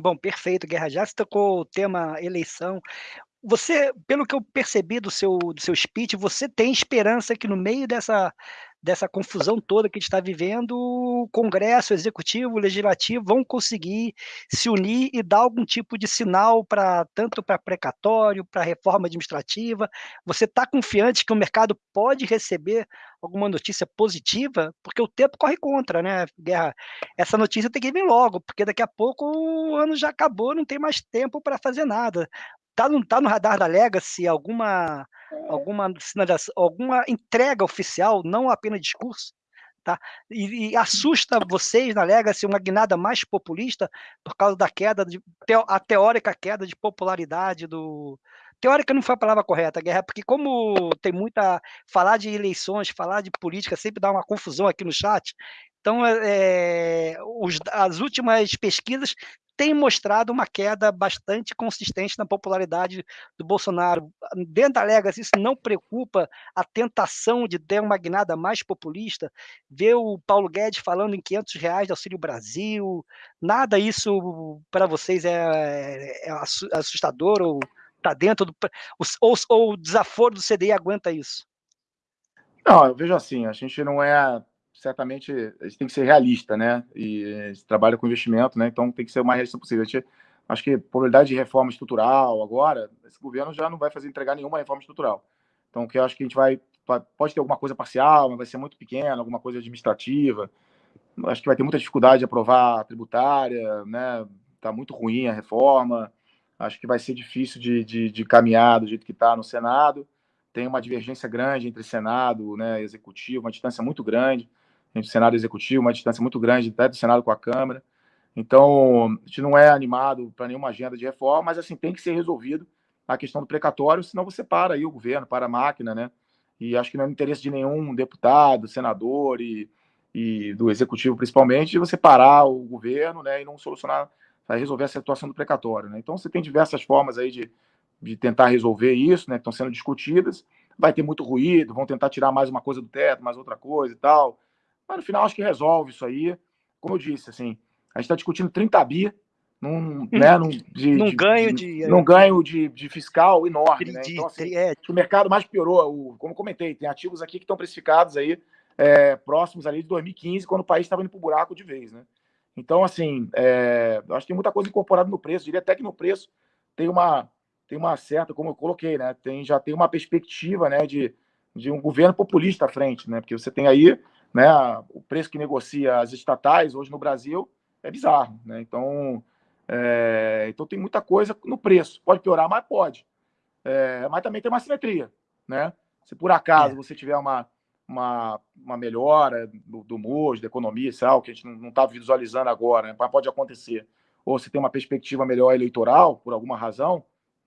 Bom, perfeito, Guerra. Já se tocou o tema eleição. Você, pelo que eu percebi do seu, do seu speech, você tem esperança que no meio dessa, dessa confusão toda que a gente está vivendo, o Congresso, o Executivo, o Legislativo vão conseguir se unir e dar algum tipo de sinal para tanto para precatório, para reforma administrativa. Você está confiante que o mercado pode receber alguma notícia positiva? Porque o tempo corre contra, né, Guerra? Essa notícia tem que vir logo, porque daqui a pouco o ano já acabou, não tem mais tempo para fazer nada. Tá no, tá no radar da Legacy alguma, alguma sinalização, alguma entrega oficial, não apenas discurso? Tá? E, e, assusta vocês na Legacy uma guinada mais populista por causa da queda, de, a teórica queda de popularidade do. Teórica não foi a palavra correta, Guerra, porque como tem muita. Falar de eleições, falar de política sempre dá uma confusão aqui no chat. Então, é, os, as últimas pesquisas tem mostrado uma queda bastante consistente na popularidade do Bolsonaro. Dentro da Legacy, isso não preocupa a tentação de ter uma guinada mais populista? Ver o Paulo Guedes falando em 500 reais de Auxílio Brasil, nada isso para vocês é, é, assustador ou está dentro do... Ou, ou o desaforo do CDI aguenta isso? Não, eu vejo assim, a gente não é certamente a gente tem que ser realista, né? E a gente trabalha com investimento, né? Então tem que ser o mais realista possível. A gente, acho que probabilidade de reforma estrutural agora, esse governo já não vai fazer entregar nenhuma reforma estrutural. Então, que eu acho que a gente vai pode ter alguma coisa parcial, mas vai ser muito pequena, alguma coisa administrativa. Acho que vai ter muita dificuldade de aprovar a tributária, né? Tá muito ruim a reforma. Acho que vai ser difícil de, de, de caminhar do jeito que está no Senado. Tem uma divergência grande entre Senado, né, Executivo, uma distância muito grande entre o Senado Executivo, uma distância muito grande até do Senado com a Câmara. Então, a gente não é animado para nenhuma agenda de reforma, mas assim tem que ser resolvido a questão do precatório, senão você para aí o governo, para a máquina, né? E acho que não é no interesse de nenhum deputado, senador e, e do executivo principalmente, de você parar o governo, né, e não solucionar, resolver a situação do precatório, né? Então você tem diversas formas aí de, de tentar resolver isso, né, que estão sendo discutidas. Vai ter muito ruído, vão tentar tirar mais uma coisa do teto, mais outra coisa e tal. Mas no final acho que resolve isso aí. Como eu disse, assim, a gente está discutindo 30 bi num, né, num, de, num ganho de, num ganho de, de fiscal enorme. De, né? Então, assim, é. o mercado mais piorou. O, como comentei, tem ativos aqui que estão precificados aí é, próximos ali de 2015, quando o país estava indo para o buraco de vez. Né? Então, assim, é, acho que tem muita coisa incorporada no preço. diria até que no preço tem uma, tem uma certa, como eu coloquei, né? Tem, já tem uma perspectiva né, de, de um governo populista à frente, né? Porque você tem aí né, o preço que negocia as estatais hoje no Brasil é bizarro. Né? Então, é, então tem muita coisa no preço. Pode piorar, mas pode. É, mas também tem uma simetria. Né? Se por acaso é. você tiver uma, uma, uma melhora do, do MOS, da economia, algo que a gente não está visualizando agora, né? mas pode acontecer. Ou se tem uma perspectiva melhor eleitoral, por alguma razão,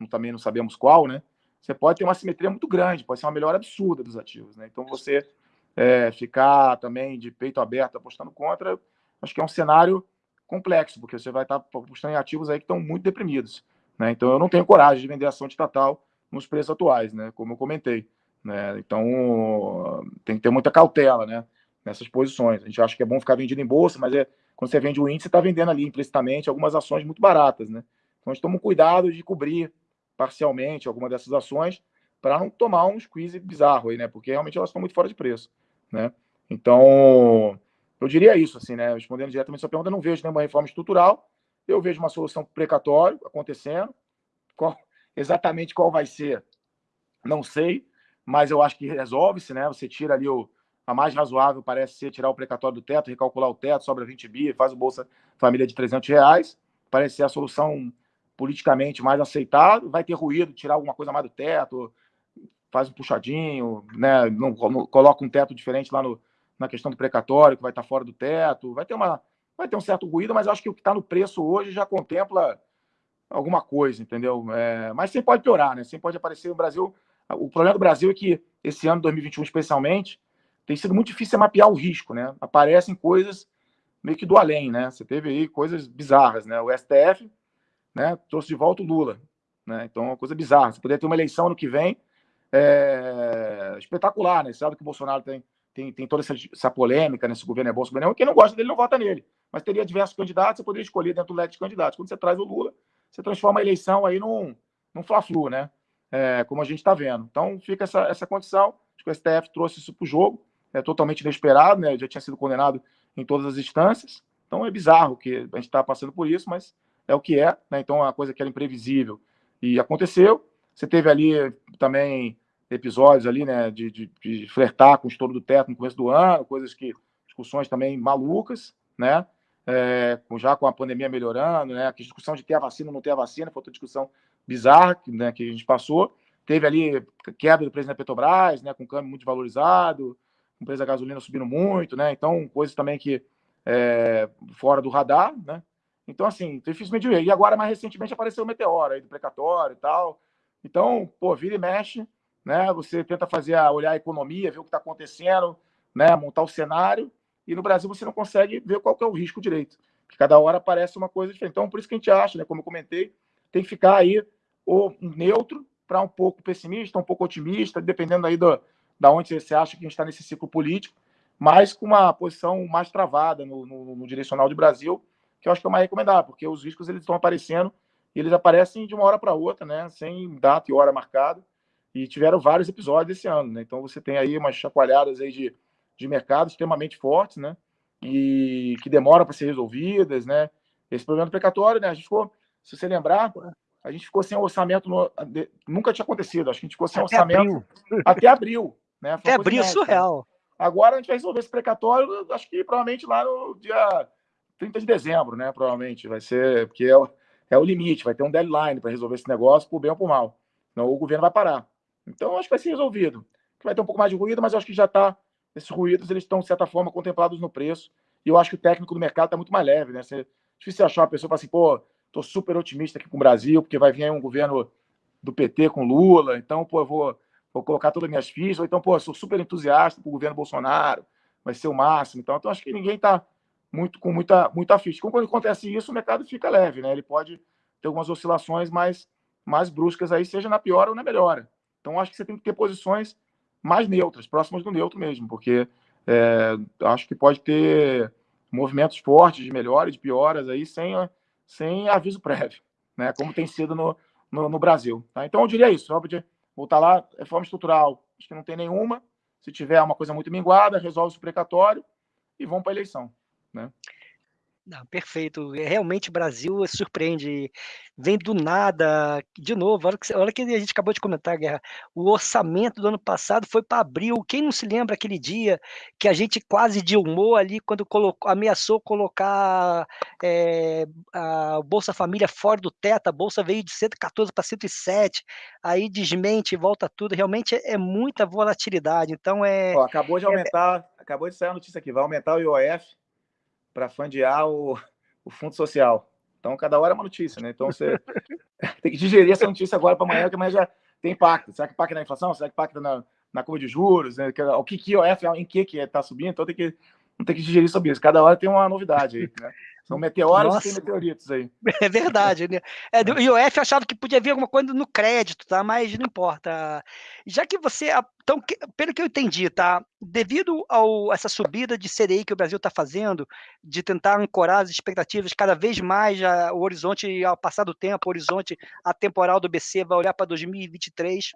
também não sabemos qual, né? Você pode ter uma simetria muito grande, pode ser uma melhora absurda dos ativos, né? Então você é, ficar também de peito aberto apostando contra, acho que é um cenário complexo, porque você vai estar apostando em ativos aí que estão muito deprimidos. Né? Então, eu não tenho coragem de vender ação de estatal nos preços atuais, né? como eu comentei. Né? Então, tem que ter muita cautela né? nessas posições. A gente acha que é bom ficar vendido em bolsa, mas é, quando você vende o índice, você está vendendo ali implicitamente algumas ações muito baratas. Né? Então, a gente toma cuidado de cobrir parcialmente alguma dessas ações para não tomar um squeeze bizarro aí, né? Porque realmente elas estão muito fora de preço, né? Então, eu diria isso, assim, né? Respondendo diretamente a sua pergunta, eu não vejo nenhuma reforma estrutural, eu vejo uma solução precatório acontecendo. Qual, exatamente qual vai ser, não sei, mas eu acho que resolve-se, né? Você tira ali o. A mais razoável parece ser tirar o precatório do teto, recalcular o teto, sobra 20 bi, faz o Bolsa Família de 300 reais. Parece ser a solução politicamente mais aceitável. Vai ter ruído, tirar alguma coisa mais do teto, faz um puxadinho, né? Não, não coloca um teto diferente lá no, na questão do precatório, que vai estar fora do teto, vai ter uma vai ter um certo ruído, mas acho que o que está no preço hoje já contempla alguma coisa, entendeu? É, mas sempre pode piorar, né? Sempre pode aparecer no Brasil. O problema do Brasil é que esse ano 2021 especialmente tem sido muito difícil mapear o risco, né? Aparecem coisas meio que do além, né? Você teve aí coisas bizarras, né? O STF, né, trouxe de volta o Lula, né? Então é uma coisa bizarra. Você poderia ter uma eleição no que vem é, espetacular, né? Sabe que o Bolsonaro tem tem, tem toda essa, essa polêmica nesse governo é bom, esse governo é Quem não gosta dele não vota nele. Mas teria diversos candidatos, você poderia escolher dentro do leque de candidatos. Quando você traz o Lula, você transforma a eleição aí num, num fla-flu, né? É, como a gente está vendo. Então fica essa, essa condição. Acho que o STF trouxe isso para o jogo, é totalmente inesperado, né? Já tinha sido condenado em todas as instâncias. Então é bizarro que a gente está passando por isso, mas é o que é, né? Então é uma coisa que era imprevisível e aconteceu. Você teve ali também episódios ali, né, de, de, de, flertar com o estouro do teto no começo do ano, coisas que, discussões também malucas, né, é, já com a pandemia melhorando, né, a discussão de ter a vacina ou não ter a vacina, foi outra discussão bizarra né, que a gente passou. Teve ali quebra do preço da Petrobras, né, com câmbio muito valorizado, com preço da gasolina subindo muito, né, então coisas também que é, fora do radar, né, então assim, dificilmente ver. E agora, mais recentemente, apareceu o meteoro aí do precatório e tal, então, pô, vira e mexe, né? Você tenta fazer a, olhar a economia, ver o que está acontecendo, né? Montar o cenário. E no Brasil você não consegue ver qual é o risco direito. Porque cada hora aparece uma coisa diferente. Então, por isso que a gente acha, né? Como eu comentei, tem que ficar aí ou neutro para um pouco pessimista, um pouco otimista, dependendo aí do, da onde você acha que a gente está nesse ciclo político, mas com uma posição mais travada no, no, no, direcional de Brasil, que eu acho que é mais recomendável, porque os riscos eles estão aparecendo e eles aparecem de uma hora para outra, né? Sem data e hora marcada e tiveram vários episódios esse ano, né? Então você tem aí umas chacoalhadas aí de, de mercado extremamente fortes, né? E que demoram para ser resolvidas, né? Esse problema do precatório, né? A gente ficou, se você lembrar, a gente ficou sem orçamento, no, nunca tinha acontecido, acho que a gente ficou sem até orçamento abril. até abril, né? Foi até abril surreal. Agora a gente vai resolver esse precatório, acho que provavelmente lá no dia 30 de dezembro, né? Provavelmente vai ser, porque é o, é o limite, vai ter um deadline para resolver esse negócio, por bem ou por mal. Não, o governo vai parar. Então, acho que vai ser resolvido. Vai ter um pouco mais de ruído, mas acho que já está. Esses ruídos eles estão, de certa forma, contemplados no preço. E eu acho que o técnico do mercado está muito mais leve, né? Você, difícil achar uma pessoa fala assim, pô, estou super otimista aqui com o Brasil, porque vai vir aí um governo do PT com Lula, então, pô, eu vou, vou colocar todas as minhas fichas, ou então, pô, sou super entusiasta o governo Bolsonaro, vai ser o máximo, então, então acho que ninguém está muito com muita, muita ficha. Quando acontece isso, o mercado fica leve, né? Ele pode ter algumas oscilações mais, mais bruscas aí, seja na pior ou na melhora. Então, acho que você tem que ter posições mais neutras, próximas do neutro mesmo, porque é, acho que pode ter movimentos fortes de melhora e de pioras aí sem, sem aviso prévio, né? Como tem sido no, no, no Brasil. Tá? Então, eu diria isso, Robert, voltar lá, reforma estrutural, acho que não tem nenhuma. Se tiver uma coisa muito minguada, resolve o precatório e vão para a eleição. Né? Não, perfeito. É, realmente o Brasil surpreende. Vem do nada. De novo, olha que, olha que a gente acabou de comentar, Guerra. O orçamento do ano passado foi para abril. Quem não se lembra aquele dia que a gente quase dilmou ali quando colocou, ameaçou colocar é, a Bolsa Família fora do teto? A Bolsa veio de 114 para 107. Aí desmente, volta tudo. Realmente é, é muita volatilidade. Então é. Ó, acabou de é aumentar, é, acabou de sair a notícia aqui. Vai aumentar o IOF para fundear o, o fundo social. Então, cada hora é uma notícia, né? Então, você tem que digerir essa notícia agora para amanhã, que amanhã já tem impacto. Será que impacta na inflação? Será que impacta na, na curva de juros? Né? O que que IOF, em que que está subindo? Então, tem que, tem que digerir sobre isso. Cada hora tem uma novidade aí, né? São meteoros Nossa. e meteoritos aí. É verdade, né? É, do IOF achava que podia vir alguma coisa no crédito, tá? Mas não importa. Já que você. Então, pelo que eu entendi, tá? Devido a essa subida de CDI que o Brasil está fazendo, de tentar ancorar as expectativas cada vez mais, a, o horizonte, ao passar do tempo, o horizonte atemporal do BC vai olhar para 2023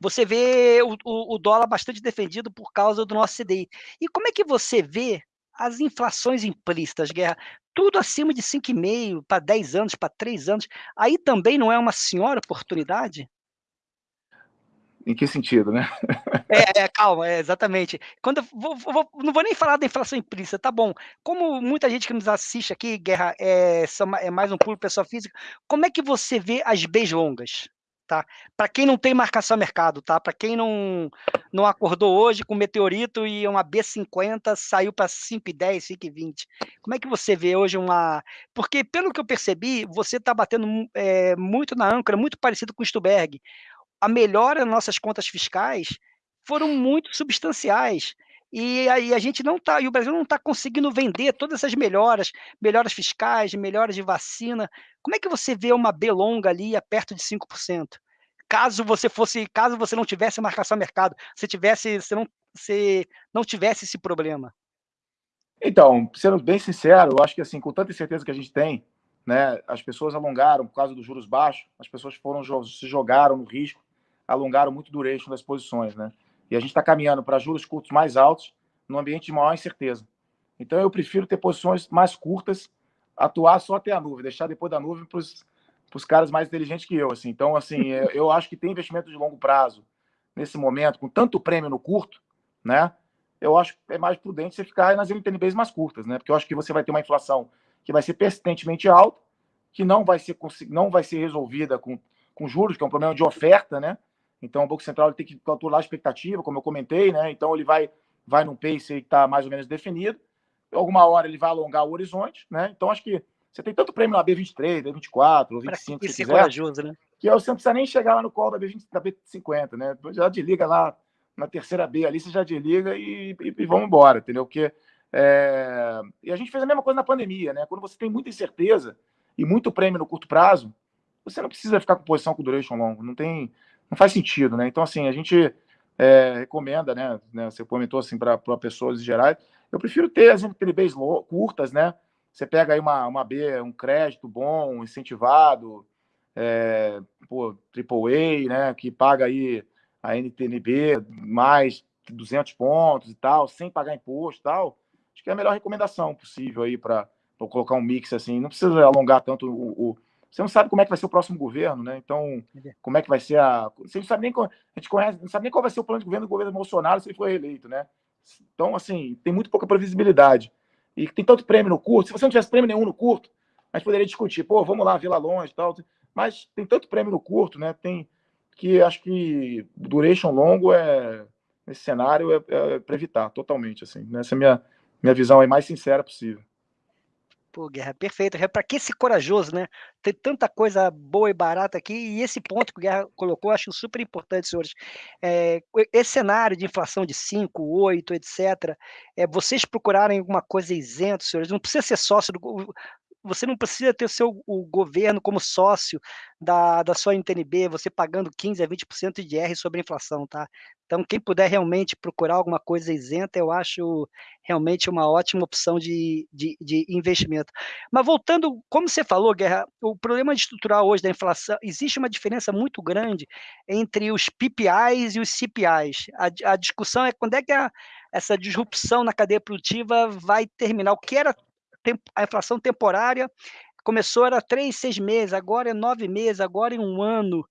você vê o, o, o, dólar bastante defendido por causa do nosso CDI. E como é que você vê as inflações implícitas, Guerra, tudo acima de 5,5 para 10 anos, para 3 anos, aí também não é uma senhora oportunidade? Em que sentido, né? É, é calma, é, exatamente. Quando vou, vou, não vou nem falar da inflação implícita, tá bom. Como muita gente que nos assiste aqui, Guerra, é, é mais um pulo pessoa física, como é que você vê as Bs longas? Tá? Para quem não tem marcação a mercado, tá? Para quem não, não acordou hoje com meteorito e uma B50 saiu para 5,10, 5,20. Como é que você vê hoje uma. Porque, pelo que eu percebi, você está batendo é, muito na âncora, muito parecido com o Stuberg. A melhora nas nossas contas fiscais foram muito substanciais. E aí a gente não tá, e o Brasil não está conseguindo vender todas essas melhoras, melhoras fiscais, melhoras de vacina. Como é que você vê uma B longa ali a perto de 5%? Caso você fosse, caso você não tivesse marcação a mercado, você tivesse, você não, você não tivesse esse problema. Então, sendo bem sincero, eu acho que assim, com tanta certeza que a gente tem, né, as pessoas alongaram por causa dos juros baixos, as pessoas foram se jogaram no risco, alongaram muito o duration das posições, né? E a gente está caminhando para juros curtos mais altos, num ambiente de maior incerteza. Então, eu prefiro ter posições mais curtas, atuar só até a nuvem, deixar depois da nuvem para os caras mais inteligentes que eu. Assim. Então, assim, eu acho que tem investimento de longo prazo nesse momento, com tanto prêmio no curto, né? Eu acho que é mais prudente você ficar nas NTNBs mais curtas, né? Porque eu acho que você vai ter uma inflação que vai ser persistentemente alta, que não vai ser, não vai ser resolvida com, com juros, que é um problema de oferta, né? Então, o Banco Central tem que calcular a expectativa, como eu comentei, né? Então, ele vai, vai num pace que está mais ou menos definido. Alguma hora ele vai alongar o horizonte, né? Então, acho que você tem tanto prêmio na B23, B24, ou 25, que se quiser, né? que você não precisa nem chegar lá no call da, B20, da B50, né? Já desliga lá na terceira B ali, você já desliga e, e, e vamos embora, entendeu? Porque é... E a gente fez a mesma coisa na pandemia, né? Quando você tem muita incerteza e muito prêmio no curto prazo, você não precisa ficar com posição com duration longo, não tem não faz sentido, né? Então, assim, a gente é, recomenda, né, né? Você comentou assim para pessoas em geral. Eu prefiro ter as NTBs curtas, né? Você pega aí uma, uma B, um crédito bom, incentivado, é, pô, AAA, né? Que paga aí a NTNB mais 200 pontos e tal, sem pagar imposto e tal. Acho que é a melhor recomendação possível aí para colocar um mix assim. Não precisa alongar tanto o, o você não sabe como é que vai ser o próximo governo, né? Então, como é que vai ser a. Você não sabe nem. A gente conhece, não sabe nem qual vai ser o plano de governo do governo Bolsonaro se ele for reeleito, né? Então, assim, tem muito pouca previsibilidade. E tem tanto prêmio no curto. Se você não tivesse prêmio nenhum no curto, a gente poderia discutir, pô, vamos lá, lá longe e tal. Mas tem tanto prêmio no curto, né? Tem que acho que duration longo é nesse cenário é, é para evitar totalmente assim. Essa é a minha minha visão é mais sincera possível. Pô, Guerra, perfeito. Para que ser corajoso, né? Tem tanta coisa boa e barata aqui, e esse ponto que o Guerra colocou, acho super importante, senhores. É, esse cenário de inflação de 5, 8, etc., é, vocês procurarem alguma coisa isento, senhores, não precisa ser sócio do você não precisa ter o seu o governo como sócio da, da sua NTNB, você pagando 15% a 20% de IR sobre a inflação, tá? Então, quem puder realmente procurar alguma coisa isenta, eu acho realmente uma ótima opção de, de, de investimento. Mas voltando, como você falou, Guerra, o problema estrutural hoje da inflação, existe uma diferença muito grande entre os PPIs e os CPIs. A, a discussão é quando é que a, essa disrupção na cadeia produtiva vai terminar. O que era a inflação temporária começou era três, seis meses, agora é nove meses, agora é um ano.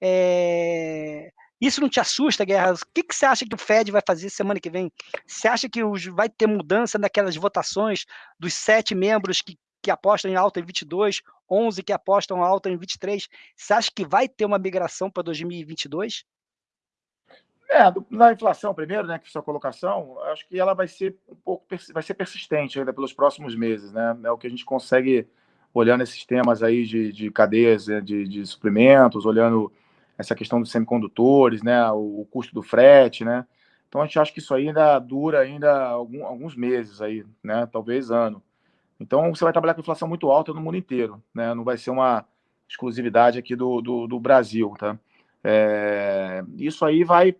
É... Isso não te assusta, Guerra? O que, que você acha que o Fed vai fazer semana que vem? Você acha que os, vai ter mudança naquelas votações dos sete membros que, que apostam em alta em 22, 11 que apostam alta em 23? Você acha que vai ter uma migração para 2022? É, na inflação primeiro, né, que sua colocação, acho que ela vai ser um pouco vai ser persistente ainda pelos próximos meses, né? É o que a gente consegue olhando esses temas aí de, de cadeias né, de, de suprimentos, olhando essa questão dos semicondutores, né, o, o, custo do frete, né? Então a gente acha que isso ainda dura ainda algum, alguns meses aí, né? Talvez ano. Então você vai trabalhar com inflação muito alta no mundo inteiro, né? Não vai ser uma exclusividade aqui do, do, do Brasil, tá? É, isso aí vai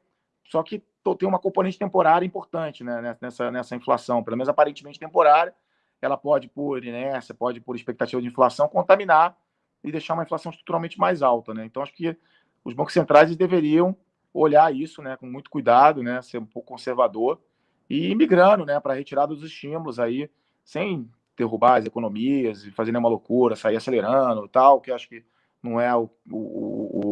só que tem uma componente temporária importante né, nessa, nessa inflação, pelo menos aparentemente temporária. Ela pode, por inércia, pode, por expectativa de inflação, contaminar e deixar uma inflação estruturalmente mais alta. Né? Então, acho que os bancos centrais deveriam olhar isso né, com muito cuidado, né, ser um pouco conservador e ir migrando né, para a retirada dos estímulos aí, sem derrubar as economias e fazer nenhuma loucura, sair acelerando tal, que acho que não é o, o, o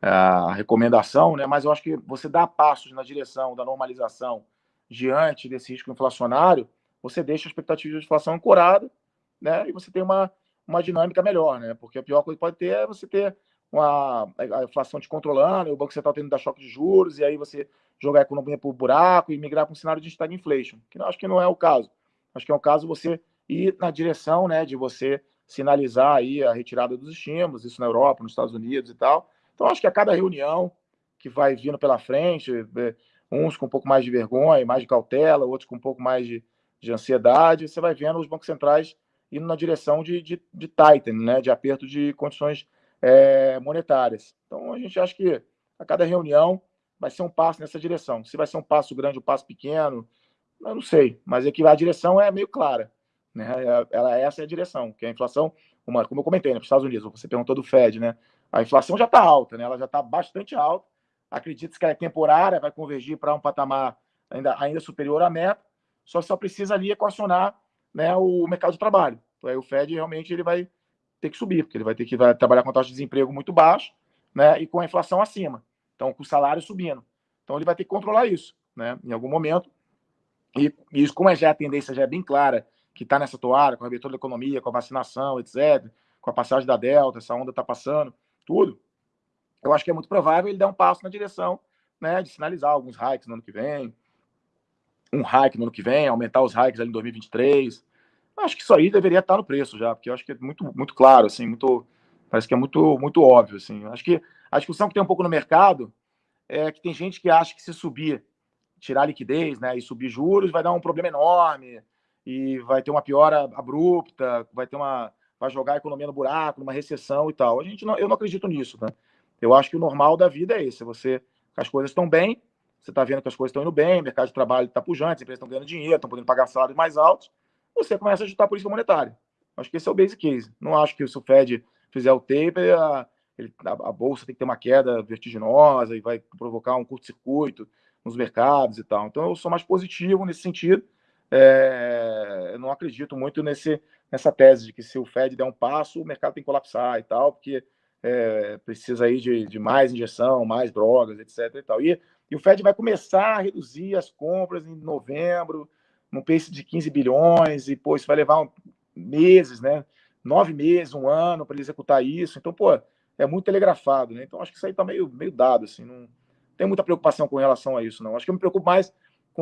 a recomendação, né? mas eu acho que você dá passos na direção da normalização diante desse risco inflacionário, você deixa a expectativa de inflação ancorada né? e você tem uma, uma dinâmica melhor, né? porque a pior coisa que pode ter é você ter uma, a inflação te controlando, o Banco Central tendo dar choque de juros, e aí você jogar a economia o buraco e migrar para um cenário de stagflation, que acho que não é o caso. Acho que é o caso você ir na direção né, de você sinalizar aí a retirada dos estímulos, isso na Europa, nos Estados Unidos e tal, então, acho que a cada reunião que vai vindo pela frente, é, uns com um pouco mais de vergonha, mais de cautela, outros com um pouco mais de, de ansiedade, você vai vendo os bancos centrais indo na direção de, de, de tightening, né, de aperto de condições é, monetárias. Então, a gente acha que a cada reunião vai ser um passo nessa direção. Se vai ser um passo grande ou um passo pequeno, eu não sei, mas é que a direção é meio clara. Né? Ela, essa é a direção, que a inflação, uma, como eu comentei, né, para os Estados Unidos, você perguntou do Fed, né? A inflação já está alta, né? ela já está bastante alta. Acredita-se que ela é temporária, vai convergir para um patamar ainda, ainda superior à meta, só só precisa ali equacionar né, o mercado de trabalho. Então, aí o Fed realmente ele vai ter que subir, porque ele vai ter que vai trabalhar com taxa de desemprego muito baixa né, e com a inflação acima. Então, com o salário subindo. Então, ele vai ter que controlar isso né, em algum momento. E, e isso, como é já a tendência já é bem clara, que está nessa toada, com a abertura da economia, com a vacinação, etc., com a passagem da Delta, essa onda está passando, tudo, eu acho que é muito provável ele dar um passo na direção né, de sinalizar alguns hikes no ano que vem, um hike no ano que vem, aumentar os hikes ali em 2023. Eu acho que isso aí deveria estar no preço já, porque eu acho que é muito, muito claro, assim, muito, parece que é muito, muito óbvio, assim. Acho que a discussão que tem um pouco no mercado é que tem gente que acha que se subir, tirar liquidez, né, e subir juros, vai dar um problema enorme e vai ter uma piora abrupta, vai ter uma vai jogar a economia no buraco, numa recessão e tal. A gente não, eu não acredito nisso, né? Eu acho que o normal da vida é esse, você as coisas estão bem, você está vendo que as coisas estão indo bem, o mercado de trabalho está pujante, as empresas estão ganhando dinheiro, estão podendo pagar salários mais altos, você começa a ajustar a política monetária. Acho que esse é o basic case. Não acho que se o Fed fizer o taper, a, a, bolsa tem que ter uma queda vertiginosa e vai provocar um curto-circuito nos mercados e tal. Então eu sou mais positivo nesse sentido. É, eu não acredito muito nesse, nessa tese de que se o Fed der um passo, o mercado tem que colapsar e tal, porque é, precisa aí de, de, mais injeção, mais drogas, etc. E, tal. E, e, o Fed vai começar a reduzir as compras em novembro, num pace de 15 bilhões, e pô, isso vai levar um, meses, né? Nove meses, um ano para ele executar isso. Então, pô, é muito telegrafado, né? Então, acho que isso aí está meio, meio dado, assim, não tem muita preocupação com relação a isso, não. Acho que eu me preocupo mais,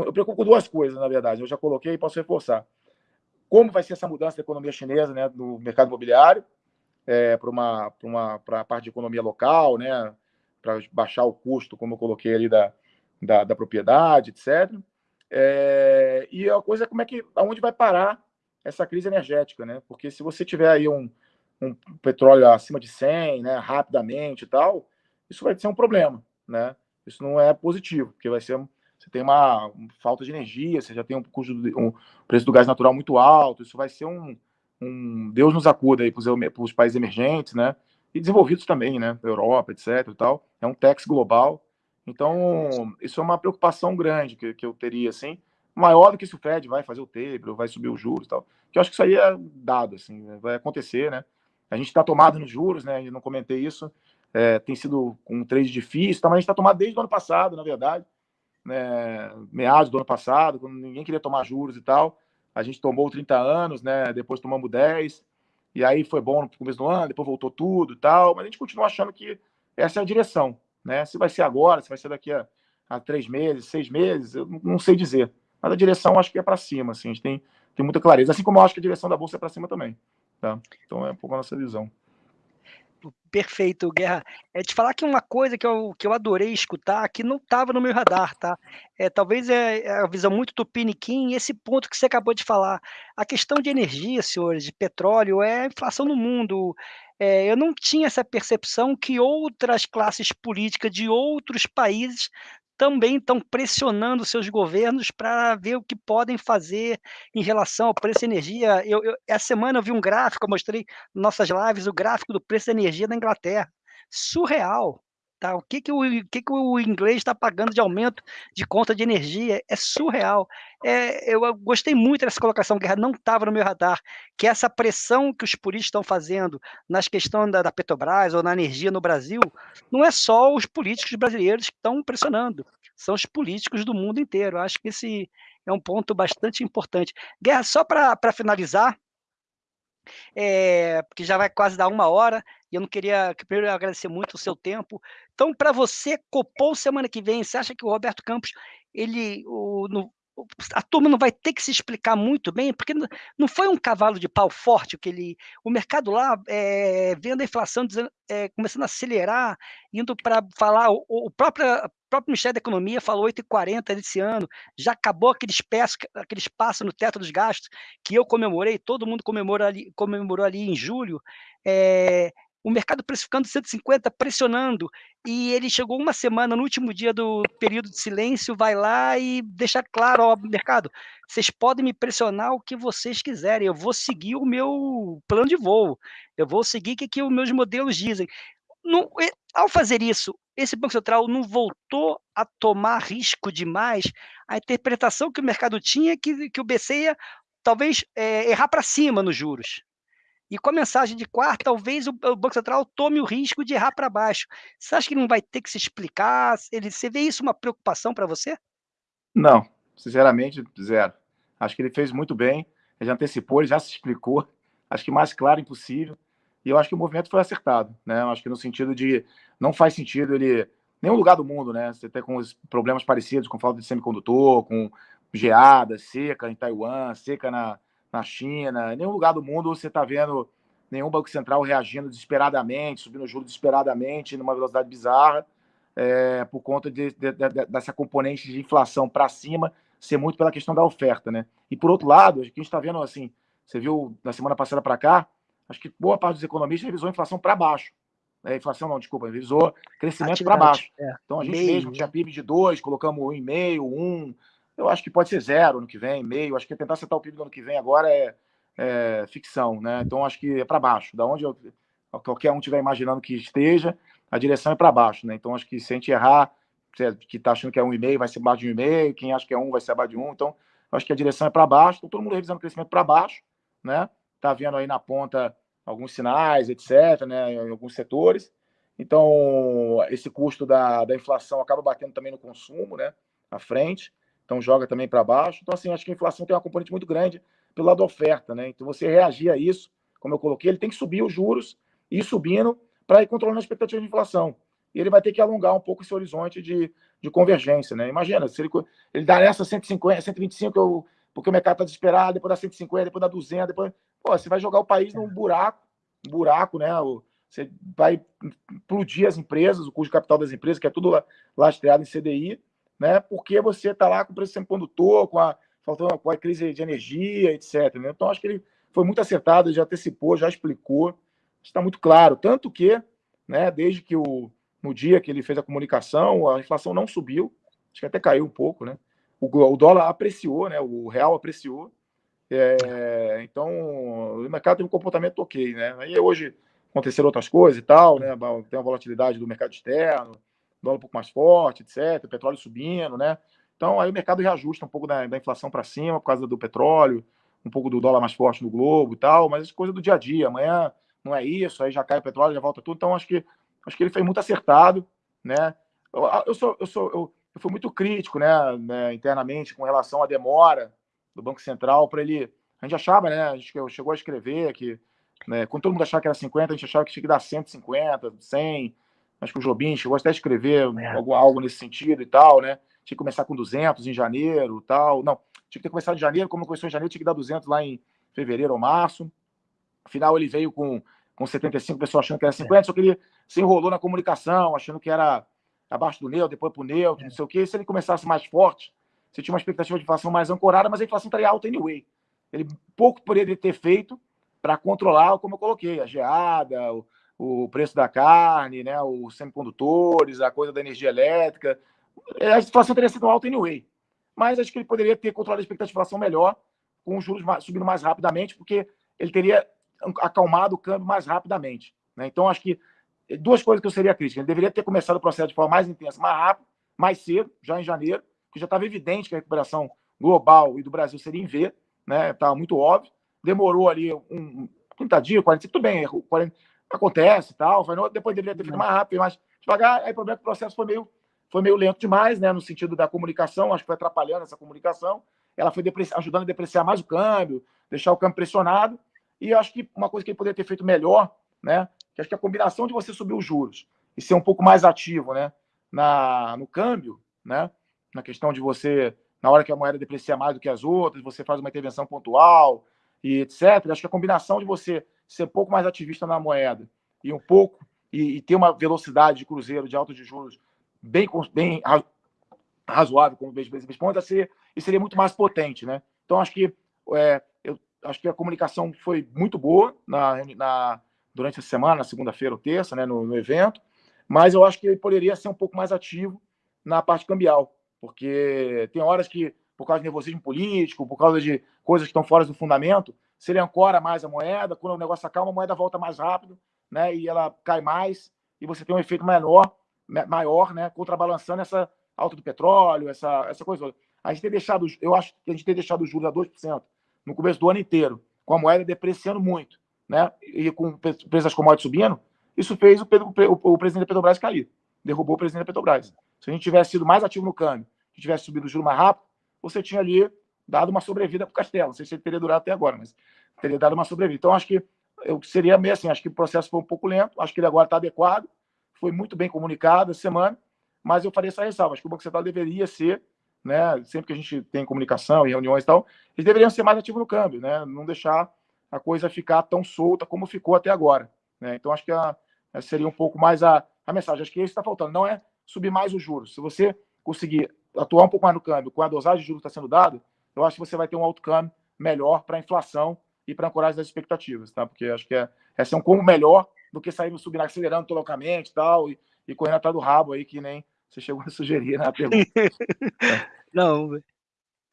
eu preocupo com duas coisas, na verdade. Eu já coloquei e posso reforçar como vai ser essa mudança da economia chinesa né, no mercado imobiliário é, para uma, uma a parte de economia local, né, para baixar o custo, como eu coloquei ali, da, da, da propriedade, etc. É, e a coisa é como é que, aonde vai parar essa crise energética, né? Porque se você tiver aí um, um petróleo acima de 100, né, rapidamente e tal, isso vai ser um problema, né? Isso não é positivo, porque vai ser você tem uma, falta de energia, você já tem um custo um preço do gás natural muito alto, isso vai ser um, um Deus nos acuda aí para os países emergentes, né? E desenvolvidos também, né? Europa, etc. E tal. É um tax global. Então, isso é uma preocupação grande que, que eu teria, assim, maior do que se o Fed vai fazer o taper, vai subir os juros e tal. Que eu acho que isso aí é dado, assim, vai acontecer, né? A gente está tomado nos juros, né? Eu não comentei isso. É, tem sido um trade difícil, tá? mas a gente está tomado desde o ano passado, na verdade né, meados do ano passado, quando ninguém queria tomar juros e tal. A gente tomou 30 anos, né? Depois tomamos 10. E aí foi bom no começo do ano, depois voltou tudo e tal. Mas a gente continua achando que essa é a direção, né? Se vai ser agora, se vai ser daqui a, a três meses, seis meses, eu não sei dizer. Mas a direção acho que é para cima, assim. A gente tem, tem muita clareza. Assim como eu acho que a direção da bolsa é para cima também. Tá? Então é um pouco a nossa visão perfeito, Guerra. É te falar que uma coisa que eu, que eu adorei escutar, que não estava no meu radar, tá? É, talvez é, é a visão muito tupiniquim, esse ponto que você acabou de falar. A questão de energia, senhores, de petróleo, é inflação no mundo. É, eu não tinha essa percepção que outras classes políticas de outros países também estão pressionando seus governos para ver o que podem fazer em relação ao preço da energia. Eu, eu, essa semana eu vi um gráfico, eu mostrei nossas lives o gráfico do preço da energia na Inglaterra. Surreal. Tá? O que, que, o, que, que o inglês está pagando de aumento de conta de energia? É surreal. É, eu, gostei muito dessa colocação, Guerra, não estava no meu radar, que essa pressão que os políticos estão fazendo nas questões da, da Petrobras ou na energia no Brasil, não é só os políticos brasileiros que estão pressionando, são os políticos do mundo inteiro. Acho que esse é um ponto bastante importante. Guerra, só para finalizar, é, porque já vai quase dar uma hora, e eu não queria, primeiro, agradecer muito o seu tempo. Então, para você, Copom semana que vem, você acha que o Roberto Campos, ele, o, no, a turma não vai ter que se explicar muito bem, porque não foi um cavalo de pau forte que ele, o mercado lá é, vendo a inflação dizendo, é, começando a acelerar, indo para falar, o, o próprio, o próprio Ministério da Economia falou 8,40 desse ano, já acabou aquele espaço, aquele espaço no teto dos gastos que eu comemorei, todo mundo comemorou ali, comemorou ali em julho, é, o mercado precificando 150, pressionando, e ele chegou uma semana no último dia do período de silêncio, vai lá e deixa claro ao mercado, vocês podem me pressionar o que vocês quiserem, eu vou seguir o meu plano de voo, eu vou seguir o que, que os meus modelos dizem. Ao fazer isso, esse Banco Central não voltou a tomar risco demais, a interpretação que o mercado tinha é que, que o BC ia talvez é, errar para cima nos juros. E com a mensagem de quarta, talvez o, Banco Central tome o risco de errar para baixo. Você acha que não vai ter que se explicar? Ele, você vê isso uma preocupação para você? Não, sinceramente, zero. Acho que ele fez muito bem, ele já antecipou, ele já se explicou. Acho que mais claro impossível. E eu acho que o movimento foi acertado, né? Acho que no sentido de não faz sentido ele nenhum lugar do mundo, né? Você tem com os problemas parecidos com falta de semicondutor, com geada, seca em Taiwan, seca na, na China, em nenhum lugar do mundo você está vendo nenhum Banco Central reagindo desesperadamente, subindo juros desesperadamente, numa velocidade bizarra, é, por conta de, de, de, dessa componente de inflação para cima ser muito pela questão da oferta, né? E por outro lado, a gente está vendo assim, você viu na semana passada para cá, acho que boa parte dos economistas revisou a inflação para baixo. É, inflação não, desculpa, revisou crescimento para baixo. É. Então a gente mesmo tinha PIB de 2, colocamos 1,5, 1, eu acho que pode ser zero no que vem, meio. Acho que tentar acertar o PIB no ano que vem agora é, é ficção, né? Então acho que é para baixo. Da onde eu, qualquer um estiver imaginando que esteja, a direção é para baixo, né? Então acho que se a gente errar, que está achando que é um e meio vai ser abaixo de um e meio, quem acha que é um vai ser abaixo de um. Então acho que a direção é para baixo. Então, todo mundo revisando o crescimento para baixo, né? Tá vendo aí na ponta alguns sinais, etc., né? Em alguns setores. Então, esse custo da, da inflação acaba batendo também no consumo, né? À frente então joga também para baixo. Então, assim, acho que a inflação tem uma componente muito grande pelo lado da oferta, né? Então, você reagir a isso, como eu coloquei, ele tem que subir os juros e ir subindo para ir controlando a expectativa de inflação. E ele vai ter que alongar um pouco esse horizonte de, de convergência, né? Imagina, se ele, ele dá nessa 150, 125, eu porque o mercado está desesperado, depois dá 150, depois dá 200, depois... Pô, você vai jogar o país num buraco, um buraco, né? Você vai implodir as empresas, o custo de capital das empresas, que é tudo lastreado em CDI, né? Porque você está lá com o preço semicondutor, com a, faltando, com a crise de energia, etc. Né? Então, acho que ele foi muito acertado, já antecipou, já explicou, está muito claro. Tanto que, né, desde que o, no dia que ele fez a comunicação, a inflação não subiu, acho que até caiu um pouco, né? O, o dólar apreciou, né? O real apreciou. É, então, o mercado teve um comportamento ok, né? Aí hoje aconteceram outras coisas e tal, né? Tem a volatilidade do mercado externo, dólar um pouco mais forte, etc. Petróleo subindo, né? Então, aí o mercado reajusta um pouco da, da inflação para cima por causa do petróleo, um pouco do dólar mais forte no globo e tal, mas é coisa do dia a dia. Amanhã não é isso, aí já cai o petróleo, já volta tudo. Então, acho que acho que ele foi muito acertado, né? Eu, eu sou, eu sou, eu, eu fui muito crítico, né, né, internamente com relação à demora do Banco Central para ele. A gente achava, né? A gente chegou a escrever que, né, quando todo mundo achava que era 50, a gente achava que tinha que dar 150, 100. Acho que o Jobim chegou até a escrever é. algo, algo nesse sentido e tal, né? Tinha que começar com 200 em janeiro tal. Não, tinha que ter começado em janeiro, como começou em janeiro, tinha que dar 200 lá em fevereiro ou março. Afinal, ele veio com, com 75, o pessoal achando que era 50, é. só que ele se enrolou na comunicação, achando que era abaixo do neutro, depois para o neutro, é. não sei o quê. E se ele começasse mais forte, você tinha uma expectativa de inflação mais ancorada, mas a inflação estaria alta anyway. Ele pouco poderia ter feito para controlar, como eu coloquei, a geada, o, o, preço da carne, né, os semicondutores, a coisa da energia elétrica. É, a inflação teria sido alta anyway. Mas acho que ele poderia ter controlado a expectativa inflação melhor, com os juros subindo mais rapidamente, porque ele teria acalmado o câmbio mais rapidamente. Né? Então, acho que duas coisas que eu seria crítica. Ele deveria ter começado o processo de forma mais intensa, mais rápido, mais cedo, já em janeiro, que já estava evidente que a recuperação global e do Brasil seria em V, né? Muito óbvio. Demorou ali um 30 dias, 45, tudo bem, 40, acontece e tal. Depois deveria ter feito mais rápido, mais devagar. Aí o problema é que o processo foi meio, foi meio lento demais, né? No sentido da comunicação, acho que foi atrapalhando essa comunicação. Ela foi ajudando a depreciar mais o câmbio, deixar o câmbio pressionado. E acho que uma coisa que ele poderia ter feito melhor, né? que acho que a combinação de você subir os juros e ser um pouco mais ativo né, na, no câmbio, né, na questão de você, na hora que a moeda deprecia mais do que as outras, você faz uma intervenção pontual e etc. Acho que a combinação de você ser um pouco mais ativista na moeda e um pouco e, e ter uma velocidade de cruzeiro de alta de juros bem, bem razoável, como o BSB responde, ser, e seria muito mais potente. Né? Então, acho que, é, eu, acho que a comunicação foi muito boa na, na, durante a semana, segunda-feira ou terça, né, no, no, evento, mas eu acho que ele poderia ser um pouco mais ativo na parte cambial, porque tem horas que, por causa de nervosismo político, por causa de coisas que estão fora do fundamento, se ele ancora mais a moeda, quando o negócio acalma, a moeda volta mais rápido, né, e ela cai mais, e você tem um efeito menor, maior, né, contrabalançando essa alta do petróleo, essa, essa coisa. A gente tem deixado, eu acho que a gente tem deixado os juros a 2% no começo do ano inteiro, com a moeda depreciando muito né, e com o preço das commodities subindo, isso fez o, Pedro, o, o, presidente da Petrobras cair. Derrubou o presidente da Petrobras. Se a gente tivesse sido mais ativo no câmbio, se tivesse subido o juro mais rápido, você tinha ali dado uma sobrevida para o Castelo. Não sei se ele teria durado até agora, mas teria dado uma sobrevida. Então, acho que eu seria meio assim, acho que o processo foi um pouco lento, acho que ele agora está adequado, foi muito bem comunicado essa semana, mas eu faria essa ressalva. Acho que o Banco Central deveria ser, né, sempre que a gente tem comunicação e reuniões e tal, eles deveriam ser mais ativos no câmbio, né, não deixar a coisa ficar tão solta como ficou até agora. Né? Então, acho que a, seria um pouco mais a, a mensagem. Acho que isso está faltando. Não é subir mais os juros. Se você conseguir atuar um pouco mais no câmbio com a dosagem de juros que está sendo dada, eu acho que você vai ter um câmbio melhor para a inflação e para a ancoragem das expectativas, tá? Porque acho que é, é um como melhor do que sair subindo, acelerando loucamente tal, e, e correndo atrás do rabo aí, que nem você chegou a sugerir na pergunta. Não,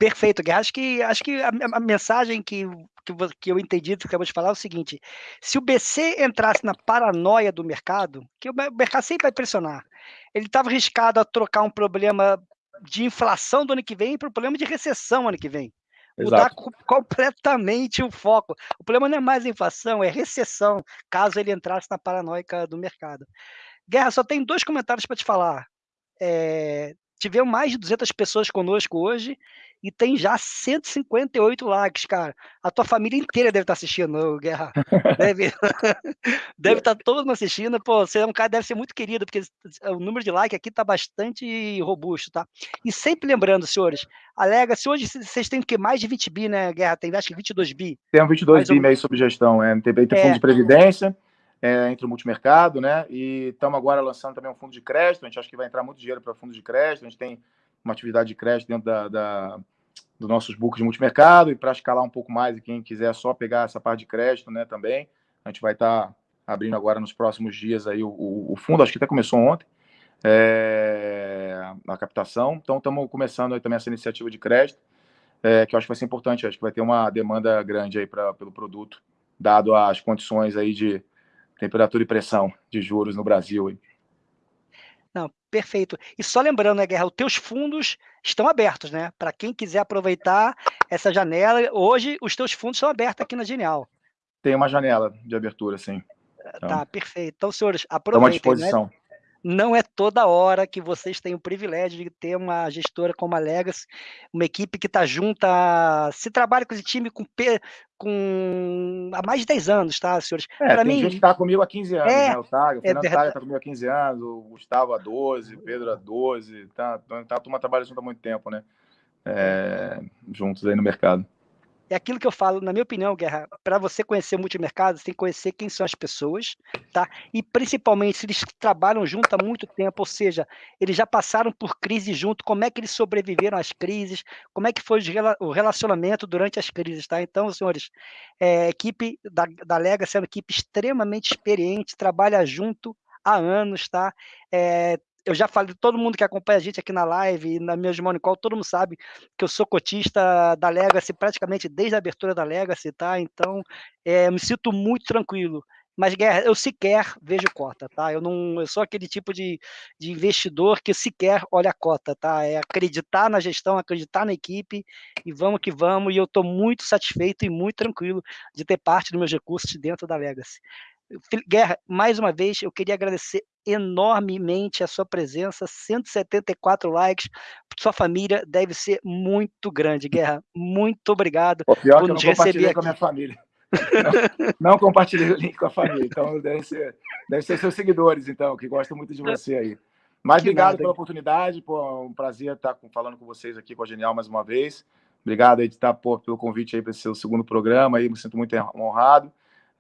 Perfeito, Guerra. Acho que, acho que a, a mensagem que, que, que, eu entendi que acabou de falar é o seguinte: se o BC entrasse na paranoia do mercado, que o mercado sempre vai pressionar, ele estava arriscado a trocar um problema de inflação do ano que vem para um problema de recessão ano que vem. Mudar Exato. completamente o foco. O problema não é mais inflação, é recessão, caso ele entrasse na paranoica do mercado. Guerra, só tem dois comentários para te falar. É, tivemos mais de 200 pessoas conosco hoje e tem já 158 likes, cara. A tua família inteira deve estar tá assistindo, Guerra. Deve, deve estar tá todo mundo assistindo. Pô, você é um cara deve ser muito querido, porque o número de likes aqui está bastante robusto, tá? E sempre lembrando, senhores, alega, se hoje vocês têm o que mais de 20 bi, né, Guerra? Tem acho que 22 bi. Tem um 22 bi um... meio sob gestão, é. Tem, tem fundo é. de previdência. É, entre o multimercado, né? E estamos agora lançando também um fundo de crédito. A gente acha que vai entrar muito dinheiro para fundo de crédito. A gente tem uma atividade de crédito dentro da, da, dos nossos books de multimercado e para escalar um pouco mais, e quem quiser só pegar essa parte de crédito né, também, a gente vai estar tá abrindo agora nos próximos dias aí o, o, o fundo, acho que até começou ontem, é, a captação, então estamos começando aí também essa iniciativa de crédito, é, que eu acho que vai ser importante, acho que vai ter uma demanda grande aí pra, pelo produto, dado as condições aí de temperatura e pressão de juros no Brasil. Não, perfeito. E só lembrando, né, Guerra, os teus fundos estão abertos, né? Para quem quiser aproveitar essa janela, hoje os teus fundos estão abertos aqui na Genial. Tem uma janela de abertura, sim. Então, tá, perfeito. Então, senhores, aproveitem. Estamos à né? disposição. Né? Não é toda hora que vocês têm o privilégio de ter uma gestora como a Legacy, uma equipe que está junta, se trabalha com esse time com, com há mais de 10 anos, tá, senhores? É, Para mim, gente que está comigo há 15 anos, é, né? O é Fernando está comigo há 15 anos, o Gustavo há 12, o Pedro há 12, tá, tá, a turma trabalha junto há muito tempo, né? É, juntos aí no mercado é aquilo que eu falo, na minha opinião, Guerra, para você conhecer o multimercado, você tem que conhecer quem são as pessoas, tá? E principalmente se eles trabalham junto há muito tempo, ou seja, eles já passaram por crise junto, como é que eles sobreviveram às crises, como é que foi o relacionamento durante as crises, tá? Então, senhores, é, a equipe da, da Legacy é uma equipe extremamente experiente, trabalha junto há anos, tá? É, eu já falei, todo mundo que acompanha a gente aqui na live, na minha Money Call, todo mundo sabe que eu sou cotista da Legacy praticamente desde a abertura da Legacy, tá? Então, é, me sinto muito tranquilo. Mas, Guerra, eu sequer vejo cota, tá? Eu não, eu sou aquele tipo de, de investidor que sequer olha a cota, tá? É acreditar na gestão, acreditar na equipe e vamos que vamos. E eu estou muito satisfeito e muito tranquilo de ter parte dos meus recursos dentro da Legacy. Guerra, mais uma vez, eu queria agradecer enormemente a sua presença, 174 likes, sua família deve ser muito grande, Guerra, muito obrigado o pior por nos receber aqui. com a minha família. Não, não, compartilhei o link com a família, então deve ser, deve ser seus seguidores, então, que gostam muito de você aí. Mas que obrigado nada. pela oportunidade, pô, é um prazer estar falando com vocês aqui com a Genial mais uma vez. Obrigado aí de estar pô, pelo convite aí para esse seu segundo programa aí, me sinto muito honrado.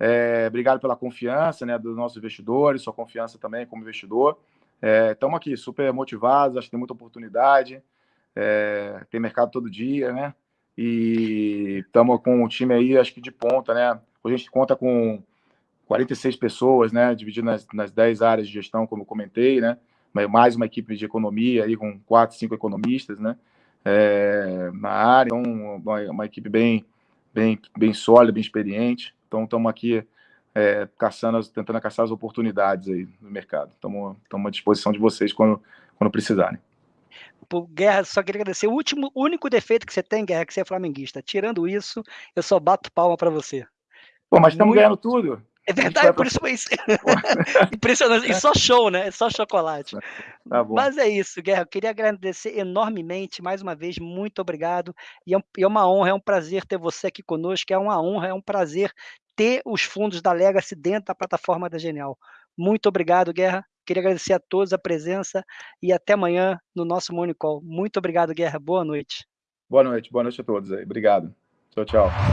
É, obrigado pela confiança né, dos nossos investidores, sua confiança também como investidor. Estamos é, aqui super motivados, acho que tem muita oportunidade, é, tem mercado todo dia, né? E estamos com um time aí, acho que de ponta, né? A gente conta com 46 pessoas, né? Dividido nas, nas 10 áreas de gestão, como comentei, né? Mais uma equipe de economia aí com quatro, cinco economistas, né? É, na área, então uma, uma equipe bem, bem, bem sólida, bem experiente. Então, estamos aqui é, caçando, tentando caçar as oportunidades aí no mercado. Estamos à disposição de vocês quando, quando precisarem. Pô, Guerra, só queria agradecer. O último, único defeito que você tem, Guerra, é que você é flamenguista. Tirando isso, eu só bato palma para você. Pô, mas estamos Muito... ganhando tudo. É verdade, por isso foi isso. Impressionante. E só show, né? Só chocolate. Tá Mas é isso, Guerra. Eu queria agradecer enormemente, mais uma vez, muito obrigado. E é, é uma honra, é um prazer ter você aqui conosco. É uma honra, é um prazer ter os fundos da Legacy dentro da plataforma da Genial. Muito obrigado, Guerra. Queria agradecer a todos a presença e até amanhã no nosso Morning Call. Muito obrigado, Guerra. Boa noite. Boa noite, boa noite a todos aí. Obrigado. Tchau, tchau.